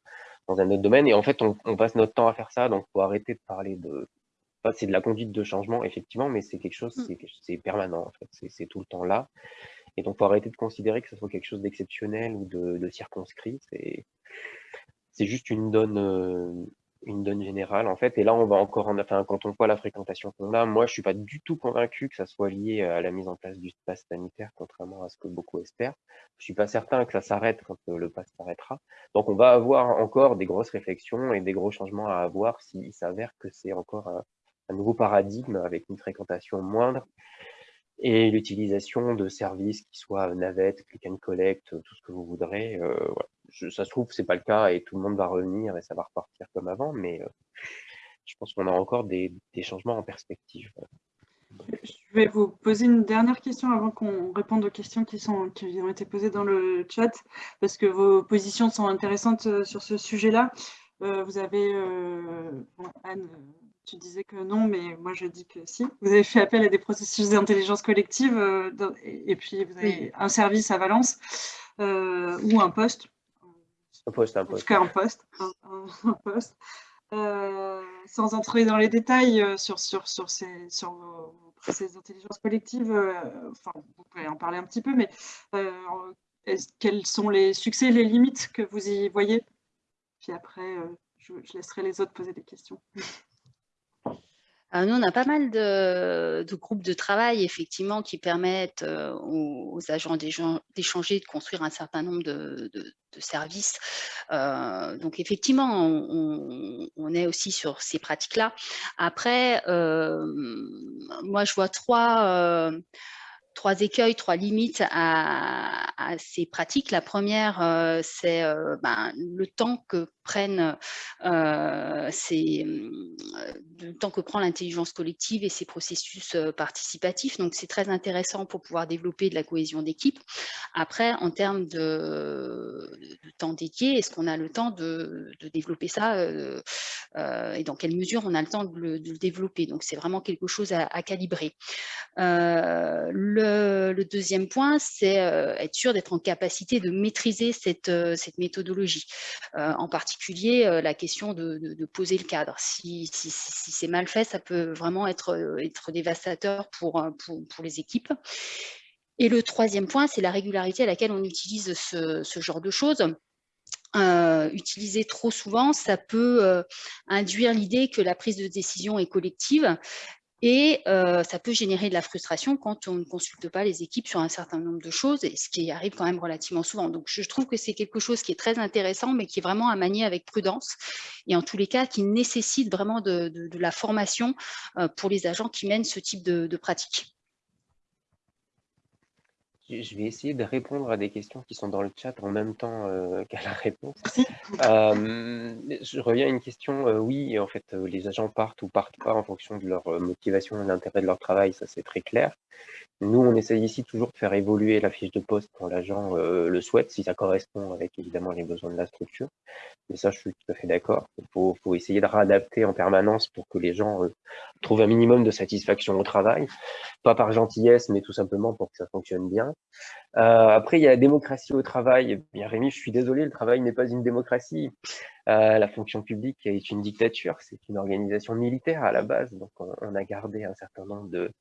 dans un autre domaine. Et en fait, on, passe notre temps à faire ça, donc il faut arrêter de parler de... c'est de la conduite de changement, effectivement, mais c'est quelque chose, mm. c'est permanent, en fait, c'est tout le temps là. Et donc, il faut arrêter de considérer que ce soit quelque chose d'exceptionnel ou de, circonscrit. C'est juste une donne, euh, une donne générale en fait. Et là, on va encore en, enfin, quand on voit la fréquentation qu'on a, moi, je suis pas du tout convaincu que ça soit lié à la mise en place du pass sanitaire, contrairement à ce que beaucoup espèrent. Je suis pas certain que ça s'arrête quand euh, le pass s'arrêtera. Donc, on va avoir encore des grosses réflexions et des gros changements à avoir s'il s'avère que c'est encore un, nouveau paradigme avec une fréquentation moindre et l'utilisation de services qui soient navettes, click and collect, tout ce que vous voudrez. Euh, ça se trouve, c'est pas le cas et tout le monde va revenir et ça va repartir comme avant, mais euh, je pense qu'on a encore des, changements en perspective. Je vais vous poser une dernière question avant qu'on réponde aux questions qui, sont, qui ont été posées dans le chat, parce que vos positions sont intéressantes euh, sur ce sujet-là. Euh, vous avez, Anne, tu disais que non, mais moi je dis que si. Vous avez fait appel à des processus d'intelligence collective et, puis vous avez un service à Valence ou un poste un poste, un poste. un poste. Un, poste. Euh, sans entrer dans les détails euh, sur, sur, sur, ces, sur ces intelligences collectives, euh, enfin, vous pouvez en parler un petit peu, mais quels sont les succès les limites que vous y voyez? Puis après, je, je, laisserai les autres poser des questions. Euh, nous, on a pas mal de, groupes de travail, effectivement, qui permettent euh, aux, agents d'échanger, de construire un certain nombre de, services. Euh, donc, effectivement, on, est aussi sur ces pratiques-là. Après, moi, je vois trois trois écueils, trois limites à, ces pratiques. La première, euh, c'est euh, ben, le temps que prennent euh, ces, le temps que prend l'intelligence collective et ces processus participatifs. Donc, c'est très intéressant pour pouvoir développer de la cohésion d'équipe. Après, en termes de, temps dédié, est-ce qu'on a le temps de, développer ça et dans quelle mesure on a le temps de le, développer? Donc, c'est vraiment quelque chose à, calibrer. Le, deuxième point, c'est euh, être sûr d'être en capacité de maîtriser cette, euh, méthodologie. Euh, en particulier, la question de, poser le cadre. Si, c'est mal fait, ça peut vraiment être, dévastateur pour, pour, les équipes. Et le troisième point, c'est la régularité à laquelle on utilise ce, genre de choses. utiliser trop souvent, ça peut induire l'idée que la prise de décision est collective, et ça peut générer de la frustration quand on ne consulte pas les équipes sur un certain nombre de choses, ce qui arrive quand même relativement souvent. Donc, je trouve que c'est quelque chose qui est très intéressant, mais qui est vraiment à manier avec prudence, et en tous les cas, qui nécessite vraiment de, la formation pour les agents qui mènent ce type de, de pratique. Je vais essayer de répondre à des questions qui sont dans le chat en même temps euh, qu'à la réponse. Euh, je reviens à une question. Euh, oui, en fait, les agents partent ou partent pas en fonction de leur motivation et l'intérêt de leur travail, ça c'est très clair. Nous, on essaye ici toujours de faire évoluer la fiche de poste quand l'agent euh, le souhaite, si ça correspond avec évidemment les besoins de la structure. Et ça, je suis tout à fait d'accord. Il faut, essayer de réadapter en permanence pour que les gens euh, trouvent un minimum de satisfaction au travail. Pas par gentillesse, mais tout simplement pour que ça fonctionne bien. Euh, après, il y a la démocratie au travail. Eh bien, Rémi, je suis désolé, le travail n'est pas une démocratie. la fonction publique est une dictature, c'est une organisation militaire à la base. Donc, on a gardé un certain nombre de,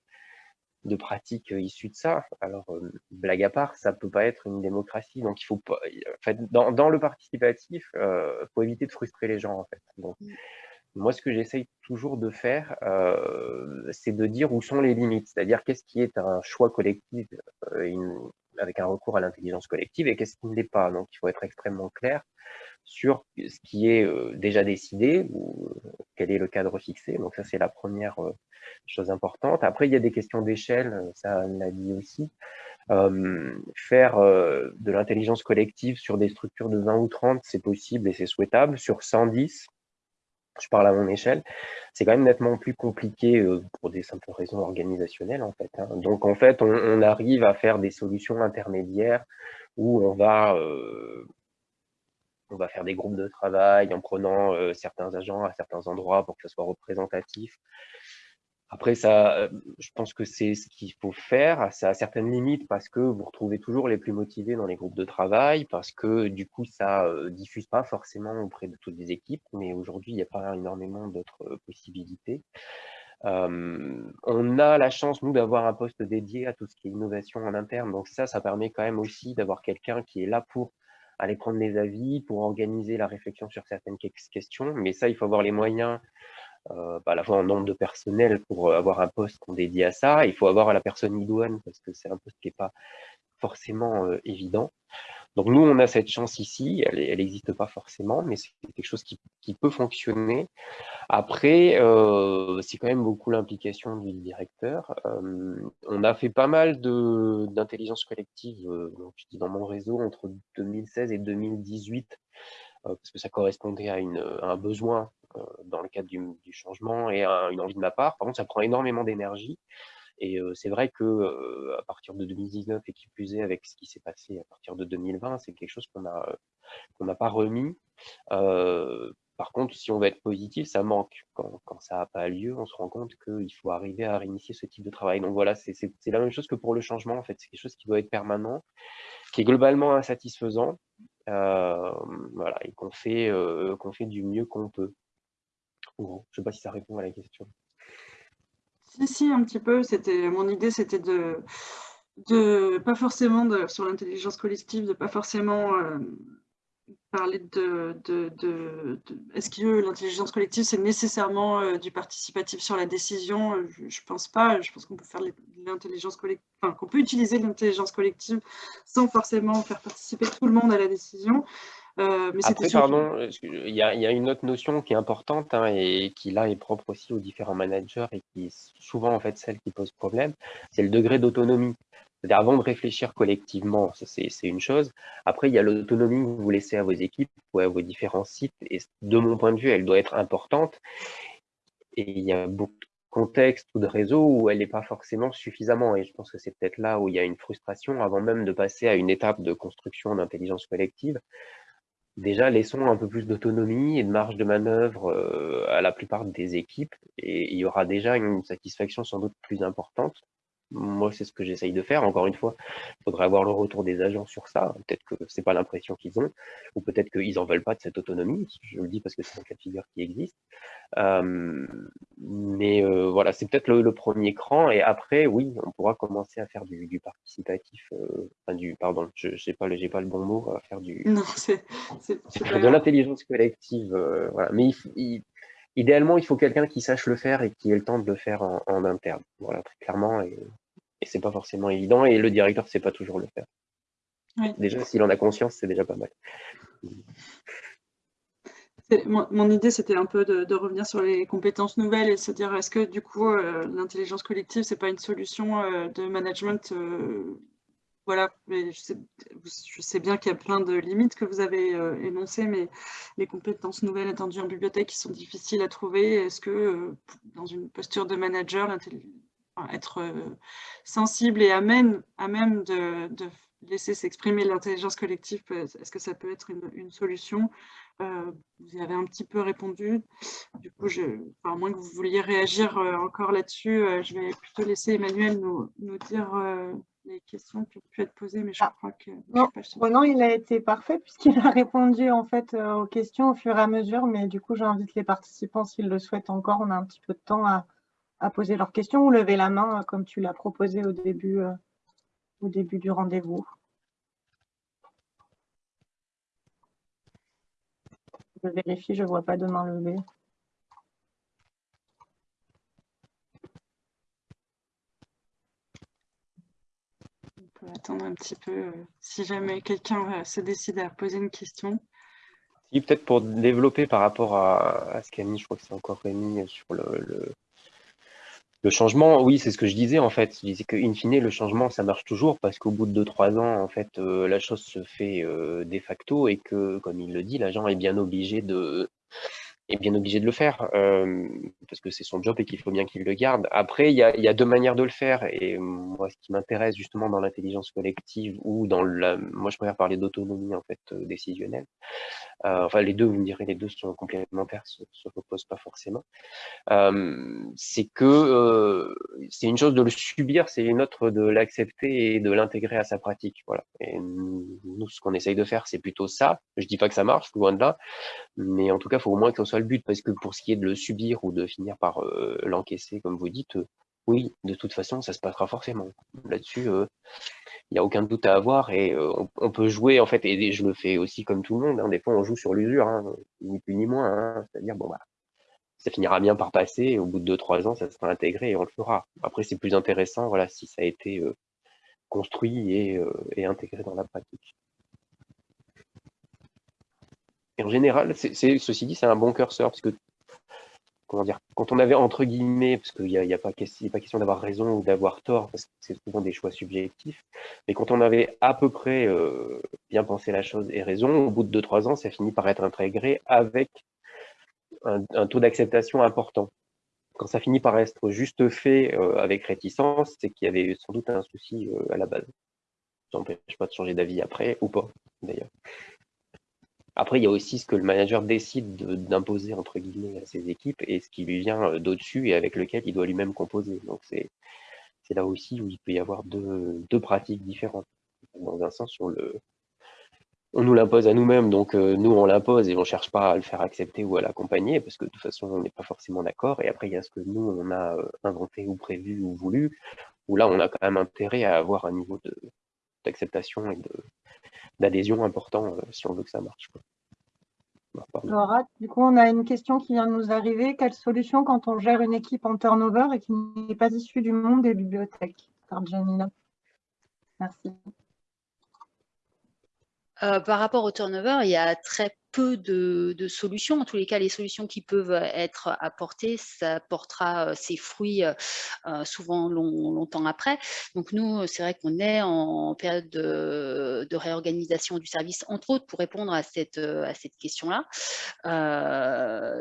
de pratiques euh, issues de ça. Alors, euh, blague à part, ça peut pas être une démocratie. Donc, il faut pas. En fait, dans, dans le participatif, euh, faut éviter de frustrer les gens, en fait. Donc, mmh. moi, ce que j'essaye toujours de faire, euh, c'est de dire où sont les limites. C'est-à-dire, qu'est-ce qui est un choix collectif avec un recours à l'intelligence collective et qu'est-ce qui ne l'est pas. Donc, il faut être extrêmement clair sur ce qui est euh, déjà décidé ou euh, quel est le cadre fixé. Donc ça, c'est la première euh, chose importante. Après, il y a des questions d'échelle, ça l'a dit aussi. faire de l'intelligence collective sur des structures de 20 ou 30, c'est possible et c'est souhaitable. Sur 110, je parle à mon échelle, c'est quand même nettement plus compliqué pour des simples raisons organisationnelles en fait. Hein. Donc en fait, on, arrive à faire des solutions intermédiaires où on va on va faire des groupes de travail en prenant euh, certains agents à certains endroits pour que ce soit représentatif. Après, ça, euh, je pense que c'est ce qu'il faut faire. Ça a certaines limites parce que vous retrouvez toujours les plus motivés dans les groupes de travail, parce que du coup, ça euh, diffuse pas forcément auprès de toutes les équipes. Mais aujourd'hui, il n'y a pas énormément d'autres possibilités. on a la chance, nous, d'avoir un poste dédié à tout ce qui est innovation en interne. Donc ça, ça permet quand même aussi d'avoir quelqu'un qui est là pour aller prendre les avis, pour organiser la réflexion sur certaines questions. Mais ça, il faut avoir les moyens, euh, à la fois en nombre de personnel pour avoir un poste qu'on dédie à ça. Il faut avoir la personne idoine parce que c'est un poste qui n'est pas forcément euh, évident. Donc nous, on a cette chance ici, elle n'existe pas forcément, mais c'est quelque chose qui, peut fonctionner. Après, euh, c'est quand même beaucoup l'implication du directeur. Euh, on a fait pas mal d'intelligence collective, euh, dans mon réseau, entre 2016 et 2018, parce que ça correspondait à, un besoin dans le cadre du, changement et à une envie de ma part. Par contre, ça prend énormément d'énergie. Et c'est vrai que à partir de 2019 et qui plus est avec ce qui s'est passé à partir de 2020, c'est quelque chose qu'on n'a pas remis. par contre, si on veut être positif, ça manque. Quand, quand ça n'a pas lieu, on se rend compte qu'il faut arriver à réinitier ce type de travail. Donc voilà, c'est la même chose que pour le changement. En fait, c'est quelque chose qui doit être permanent, qui est globalement insatisfaisant, voilà, et qu'on fait, qu'on fait du mieux qu'on peut. je ne sais pas si ça répond à la question. Si, si, un petit peu. Mon idée, c'était de, de, pas forcément de, sur l'intelligence collective, de pas forcément euh, parler de, de, est-ce que l'intelligence collective, c'est nécessairement euh, du participatif sur la décision? Je ne pense pas. Je pense qu'on peut faire l'intelligence collective, enfin, qu'on peut utiliser l'intelligence collective sans forcément faire participer tout le monde à la décision. Euh, Après, pardon, il y, a, une autre notion qui est importante hein, et qui là est propre aussi aux différents managers et qui est souvent en fait celle qui pose problème, c'est le degré d'autonomie. C'est-à-dire avant de réfléchir collectivement, c'est une chose. Après, il y a l'autonomie que vous laissez à vos équipes ou à vos différents sites. Et de mon point de vue, elle doit être importante. Et il y a beaucoup de contextes ou de réseaux où elle n'est pas forcément suffisamment. Et je pense que c'est peut-être là où il y a une frustration avant même de passer à une étape de construction d'intelligence collective déjà laissons un peu plus d'autonomie et de marge de manœuvre euh, à la plupart des équipes. Et il y aura déjà une satisfaction sans doute plus importante moi, c'est ce que j'essaye de faire. Encore une fois, il faudrait avoir le retour des agents sur ça. Peut-être que c'est pas l'impression qu'ils ont, ou peut-être qu'ils en veulent pas de cette autonomie. Je le dis parce que c'est un cas de figure qui existe. Euh, mais euh, voilà, c'est peut-être le, premier cran. Et après, oui, on pourra commencer à faire du, participatif. Euh, enfin, du, pardon, je n'ai pas, le, pas le bon mot, à faire du. Non, c'est de l'intelligence collective. voilà. Mais il, idéalement, il faut quelqu'un qui sache le faire et qui ait le temps de le faire en, interne. Voilà, très clairement. Et, et c'est pas forcément évident. Et le directeur ne sait pas toujours le faire. Déjà, s'il en a conscience, c'est déjà pas mal. Mon, idée, c'était un peu de, revenir sur les compétences nouvelles et se dire, est-ce que du coup, euh, l'intelligence collective, c'est pas une solution euh, de management euh, voilà, mais je, sais, bien qu'il y a plein de limites que vous avez énoncées, mais les compétences nouvelles attendues en bibliothèque qui sont difficiles à trouver, est-ce que dans une posture de manager, être sensible et à même, à même de, laisser s'exprimer l'intelligence collective, est-ce que ça peut être une, solution? Vous y avez un petit peu répondu. Du coup, je, à moins que vous vouliez réagir encore là-dessus, je vais plutôt laisser Emmanuel nous, nous dire les questions qui ont pu être posées, mais je ah, crois que... Non, il a été parfait puisqu'il a répondu en fait euh, aux questions au fur et à mesure, mais du coup, j'invite les participants, s'ils le souhaitent encore, on a un petit peu de temps à, poser leurs questions ou lever la main, euh, comme tu l'as proposé au début, euh, au début du rendez-vous. Je vérifie, je ne vois pas de main levée. attendre un petit peu euh, si jamais quelqu'un euh, se décide à poser une question. Si, peut-être pour développer par rapport à, ce qu'a mis, je crois que c'est encore Rémi, sur le, le, changement. Oui, c'est ce que je disais en fait. Je disais qu'in fine, le changement, ça marche toujours parce qu'au bout de 2-3 ans, en fait, euh, la chose se fait de facto et que, comme il le dit, l'agent est bien obligé de est bien obligé de le faire euh, parce que c'est son job et qu'il faut bien qu'il le garde. Après, il y, a, y a, deux manières de le faire et moi, ce qui m'intéresse justement dans l'intelligence collective ou dans la, moi, je préfère parler d'autonomie en fait euh, décisionnelle. Euh, enfin, les deux, vous me direz, les deux sont complémentaires, se, se reposent pas forcément. C'est que c'est une chose de le subir, c'est une autre de l'accepter et de l'intégrer à sa pratique. Voilà. Et nous, ce qu'on essaye de faire, c'est plutôt ça. Je dis pas que ça marche, loin de là, mais en tout cas, il faut au moins que soit le but, parce que pour ce qui est de le subir ou de finir par euh, l'encaisser, comme vous dites, euh, oui, de toute façon, ça se passera forcément. Là-dessus, euh, il n'y a aucun doute à avoir et on, peut jouer, en fait, et je le fais aussi comme tout le monde, hein, des fois on joue sur l'usure, hein, ni plus ni moins, hein, c'est-à-dire, bon, bah, ça finira bien par passer, au bout de 2-3 ans, ça sera intégré et on le fera. Après, c'est plus intéressant, voilà, si ça a été construit et intégré dans la pratique en général, ceci dit, c'est un bon curseur, parce que comment dire, quand on avait entre guillemets, parce qu'il n'y a, pas, question d'avoir raison ou d'avoir tort, parce que c'est souvent des choix subjectifs, mais quand on avait à peu près euh, bien pensé la chose et raison, au bout de 2-3 ans, ça finit par être intégré avec un, taux d'acceptation important. Quand ça finit par être juste fait euh, avec réticence, c'est qu'il y avait sans doute un souci euh, à la base. Ça n'empêche pas de changer d'avis après, ou pas, d'ailleurs. Après, il y a aussi ce que le manager décide d'imposer entre guillemets à ses équipes et ce qui lui vient euh, d'au-dessus et avec lequel il doit lui-même composer. Donc c'est là aussi où il peut y avoir deux, pratiques différentes. Dans un sens, le, on nous l'impose à nous-mêmes, donc euh, nous on l'impose et on ne cherche pas à le faire accepter ou à l'accompagner parce que de toute façon on n'est pas forcément d'accord. Et après il y a ce que nous on a euh, inventé ou prévu ou voulu, où là on a quand même intérêt à avoir un niveau d'acceptation et de, d'adhésion important euh, si on veut que ça marche. Laura, du coup, on a une question qui vient de nous arriver. Quelle solution quand on gère une équipe en turnover et qui n'est pas issue du monde des bibliothèques? Par Janina. Merci. Euh, par rapport au turnover, il y a très peu de, solutions. En tous les cas, les solutions qui peuvent être apportées, ça portera euh, ses fruits euh, euh, souvent longtemps après. Donc nous, c'est vrai qu'on est en période de, réorganisation du service, entre autres, pour répondre à cette, question-là.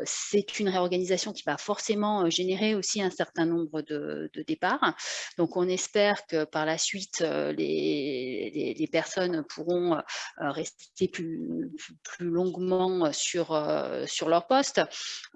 c'est une réorganisation qui va forcément générer aussi un certain nombre de, départs. Donc on espère que par la suite, les, personnes pourront rester plus, plus longuement euh, sur, euh, sur leur poste.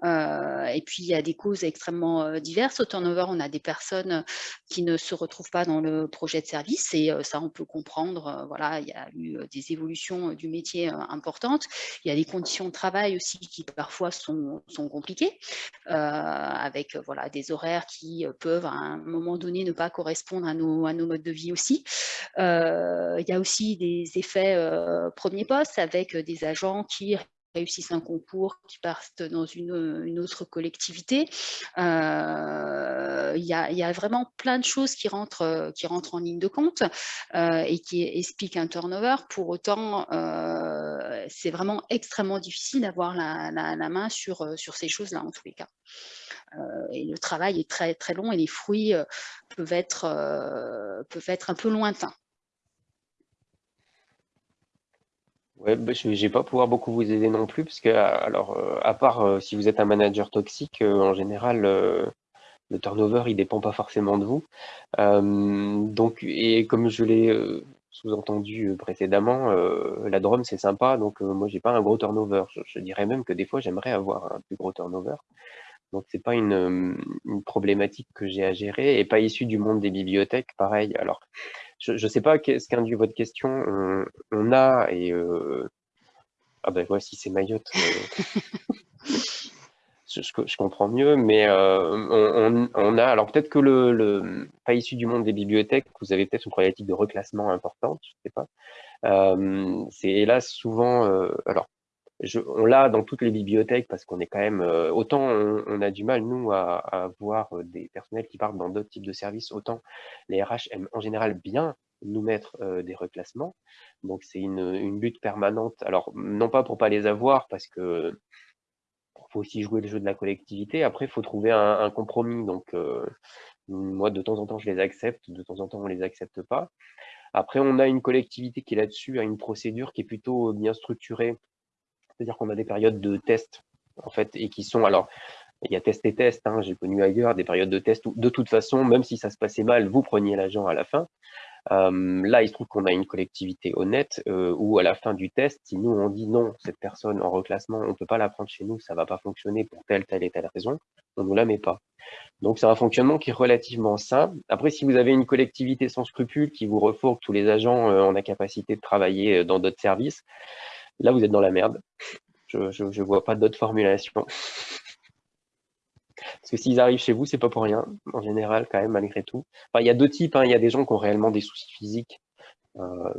Euh, et puis, il y a des causes extrêmement diverses. Au turnover, on a des personnes qui ne se retrouvent pas dans le projet de service et ça, on peut comprendre. voilà, il y a eu des évolutions du métier importantes. Il y a des conditions de travail aussi qui parfois sont, sont compliquées, avec voilà, des horaires qui peuvent à un moment donné ne pas correspondre à nos, à nos modes de vie aussi. il y a aussi des effets premier poste avec des agents qui réussissent un concours, qui partent dans une, autre collectivité. Euh, il y, a, vraiment plein de choses qui rentrent, qui rentrent en ligne de compte euh, et qui expliquent un turnover. Pour autant, euh, c'est vraiment extrêmement difficile d'avoir la, main sur, sur ces choses-là, en tous les cas. et le travail est très, très long et les fruits peuvent, être, peuvent être un peu lointains. Ouais, bah, je vais pas pouvoir beaucoup vous aider non plus, parce que alors, euh, à part euh, si vous êtes un manager toxique, euh, en général, le turnover, il dépend pas forcément de vous. donc, et comme je l'ai sous-entendu précédemment, la Drôme, c'est sympa, donc moi, j'ai pas un gros turnover. Je, dirais même que des fois, j'aimerais avoir un plus gros turnover. Donc, c'est pas une, problématique que j'ai à gérer et pas issue du monde des bibliothèques, pareil. Alors, je ne sais pas ce qu'induit votre question. On, a, et ah ben voici c'est Mayotte. je, comprends mieux, mais euh, on, a, alors peut-être que le, pas issu du monde des bibliothèques, vous avez peut-être une problématique de reclassement importante, je ne sais pas. Euh, c'est hélas souvent, euh, on l'a dans toutes les bibliothèques parce qu'on est quand même, autant on, a du mal nous à, avoir des personnels qui partent dans d'autres types de services, autant les RH aiment en général bien nous mettre des reclassements. Donc c'est une, lutte permanente. Alors non pas pour pas les avoir parce que faut aussi jouer le jeu de la collectivité. Après, il faut trouver un, compromis. Donc, euh, moi, de temps en temps, je les accepte, de temps en temps, on les accepte pas. Après, on a une collectivité qui, là-dessus, a une procédure qui est plutôt bien structurée. C'est-à-dire qu'on a des périodes de test, en fait, et qui sont, alors, il y a test et test, hein, j'ai connu ailleurs des périodes de test où, de toute façon, même si ça se passait mal, vous preniez l'agent à la fin. Euh, là, il se trouve qu'on a une collectivité honnête euh, où à la fin du test, si nous on dit non, cette personne en reclassement, on ne peut pas la prendre chez nous, ça ne va pas fonctionner pour telle, telle et telle raison, on ne nous la met pas. Donc c'est un fonctionnement qui est relativement simple. Après, si vous avez une collectivité sans scrupules qui vous refourgue tous les agents euh, en incapacité de travailler dans d'autres services, là vous êtes dans la merde. Je ne vois pas d'autre formulation. Parce que s'ils arrivent chez vous, c'est pas pour rien, en général, quand même, malgré tout. Enfin, il y a deux types. Hein. Il y a des gens qui ont réellement des soucis physiques, euh,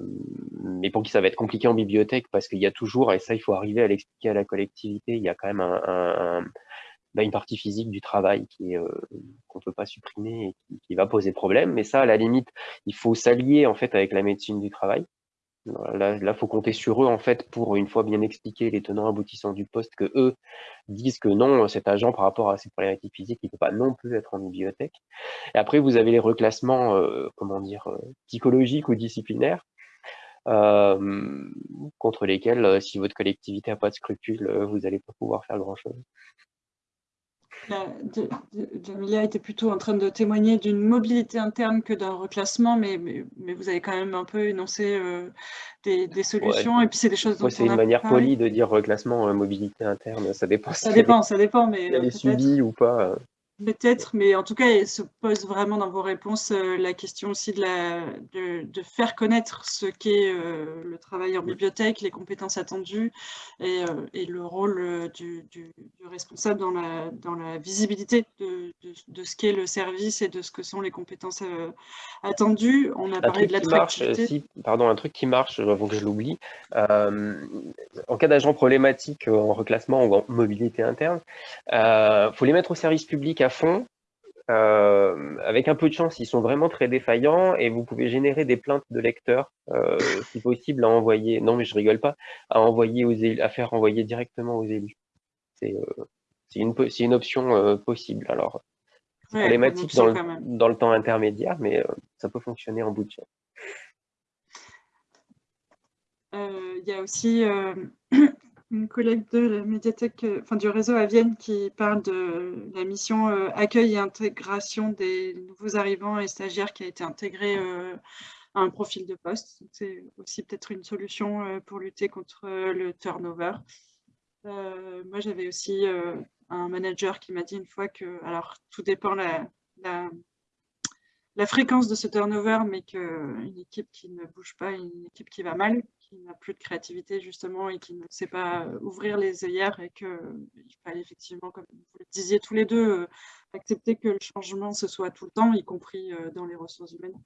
mais pour qui ça va être compliqué en bibliothèque, parce qu'il y a toujours, et ça, il faut arriver à l'expliquer à la collectivité, il y a quand même bah, une partie physique du travail qui euh, qu'on ne peut pas supprimer et qui, va poser problème. Mais ça, à la limite, il faut s'allier en fait avec la médecine du travail. Là, il faut compter sur eux, en fait, pour une fois bien expliquer les tenants aboutissants du poste, que eux disent que non, cet agent, par rapport à ses problématiques physiques, il ne peut pas non plus être en bibliothèque. Et après, vous avez les reclassements, euh, comment dire, euh, psychologiques ou disciplinaires, euh, contre lesquels, si votre collectivité n'a pas de scrupules, vous n'allez pas pouvoir faire grand-chose. Jamilia était plutôt en train de témoigner d'une mobilité interne que d'un reclassement, mais, mais, vous avez quand même un peu énoncé euh, des, solutions, et puis c'est des choses dont c'est une manière polie de dire reclassement, euh, mobilité interne, ça dépend. Ça dépend, ça dépend, mais... Elle est subie ou pas. Peut-être, mais en tout cas, il se pose vraiment dans vos réponses euh, la question aussi de, la, de, faire connaître ce qu'est euh, le travail en bibliothèque, les compétences attendues et, euh, et le rôle du, du, responsable dans la, dans la visibilité de, de, ce qu'est le service et de ce que sont les compétences attendues. On a parlé de l'attractivité. pardon, un truc qui marche, avant que je l'oublie, en cas d'agent problématique en reclassement ou en mobilité interne, il faut les mettre au service public fond. Euh, avec un peu de chance, ils sont vraiment très défaillants et vous pouvez générer des plaintes de lecteurs, euh, si possible, à envoyer, non mais je rigole pas, à envoyer aux élus, à faire envoyer directement aux élus. C'est euh, une, une option possible. Alors, c'est problématique dans le, dans le, temps intermédiaire, mais ça peut fonctionner en bout de chaîne. Il y a aussi une collègue de la médiathèque, euh, enfin du réseau à Vienne qui parle de la mission euh, accueil et intégration des nouveaux arrivants et stagiaires qui a été intégrée euh, à un profil de poste. C'est aussi peut-être une solution pour lutter contre le turnover. moi, j'avais aussi un manager qui m'a dit une fois que, alors tout dépend la, la, la fréquence de ce turnover, mais qu'une équipe qui ne bouge pas, une équipe qui va mal, qui n'a plus de créativité justement et qui ne sait pas ouvrir les œillères et qu'il fallait effectivement, comme vous le disiez tous les deux, euh, accepter que le changement se soit tout le temps, y compris euh, dans les ressources humaines.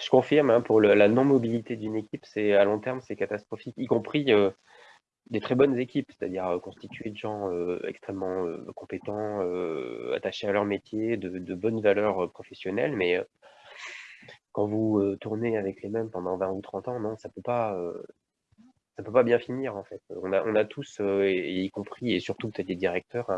Je confirme, hein, pour la non-mobilité d'une équipe, c'est à long terme, c'est catastrophique, y compris euh, des très bonnes équipes, c'est-à-dire constituées de gens extrêmement compétents, attachés à leur métier, de, bonnes valeurs professionnelles, mais quand vous euh, tournez avec les mêmes pendant 20 ou 30 ans, non, ça peut euh, peut pas bien finir en fait. On a, tous, euh, y compris et surtout peut-être des directeurs,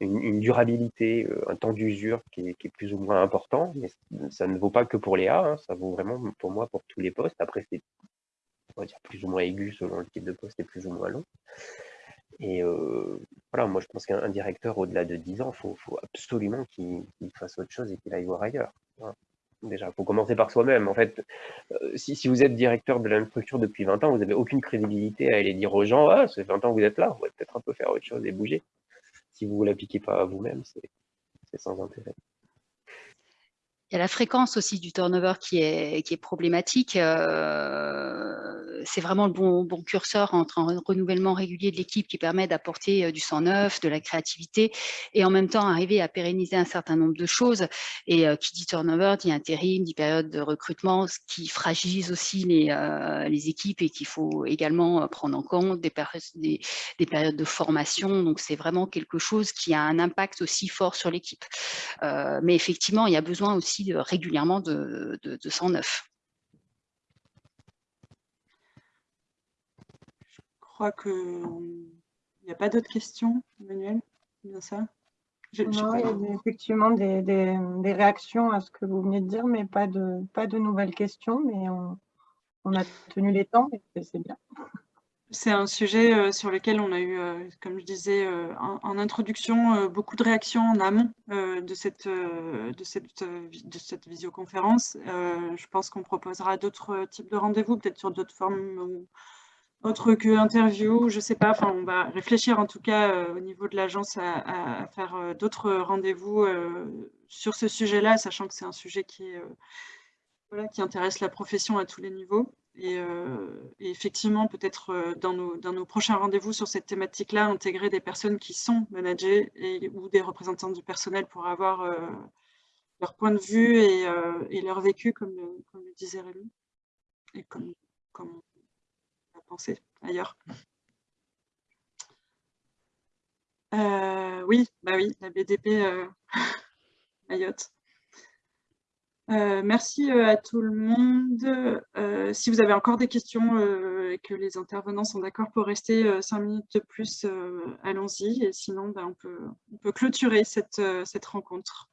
une, durabilité, un temps d'usure qui, est plus ou moins important, mais ça ne vaut pas que pour les A, hein, ça vaut vraiment pour moi pour tous les postes. Après, c'est on va dire plus ou moins aigu selon le type de poste et plus ou moins long. Et voilà, moi je pense qu'un directeur au-delà de 10 ans, il faut, absolument qu'il fasse autre chose et qu'il aille voir ailleurs. Déjà, il faut commencer par soi-même. En fait, si, si, vous êtes directeur de la même structure depuis 20 ans, vous n'avez aucune crédibilité à aller dire aux gens Ah, ça fait 20 ans que vous êtes là, vous pouvez peut-être un peu faire autre chose et bouger. Si vous ne l'appliquez pas à vous-même, c'est sans intérêt. Il y a la fréquence aussi du turnover qui est, problématique. Euh, c'est vraiment le bon, curseur entre un renouvellement régulier de l'équipe qui permet d'apporter euh, du sang neuf, de la créativité et en même temps arriver à pérenniser un certain nombre de choses. Et euh, qui dit turnover dit intérim, dit période de recrutement, ce qui fragilise aussi les, équipes et qu'il faut également prendre en compte des périodes de formation. Donc c'est vraiment quelque chose qui a un impact aussi fort sur l'équipe. mais effectivement, il y a besoin aussi régulièrement de, de, de 109. Je crois qu'il n'y a pas d'autres questions, Emmanuel? Bien ça? Non, il y a effectivement des, des, des, réactions à ce que vous venez de dire, mais pas de, pas de nouvelles questions. Mais on, on a tenu les temps et c'est bien. C'est un sujet euh, sur lequel on a eu, euh, comme je disais euh, en, introduction, beaucoup de réactions en amont de, cette, visioconférence. je pense qu'on proposera d'autres types de rendez-vous, peut-être sur d'autres formes autres que interview, je ne sais pas. Enfin, on va réfléchir en tout cas au niveau de l'agence à, faire d'autres rendez-vous sur ce sujet-là, sachant que c'est un sujet qui, voilà, qui intéresse la profession à tous les niveaux. Euh, et, effectivement, peut-être euh, dans nos, prochains rendez-vous sur cette thématique-là, intégrer des personnes qui sont managées ou des représentants du personnel pour avoir euh, leur point de vue et, leur vécu, comme, comme, le disait Rémi, et comme, comme on a pensé ailleurs. oui, bah oui, la BDP Mayotte. Euh, merci euh, à tout le monde. Euh, si vous avez encore des questions et que les intervenants sont d'accord pour rester cinq minutes de plus, allons-y. Et sinon, ben, on, peut, clôturer cette rencontre.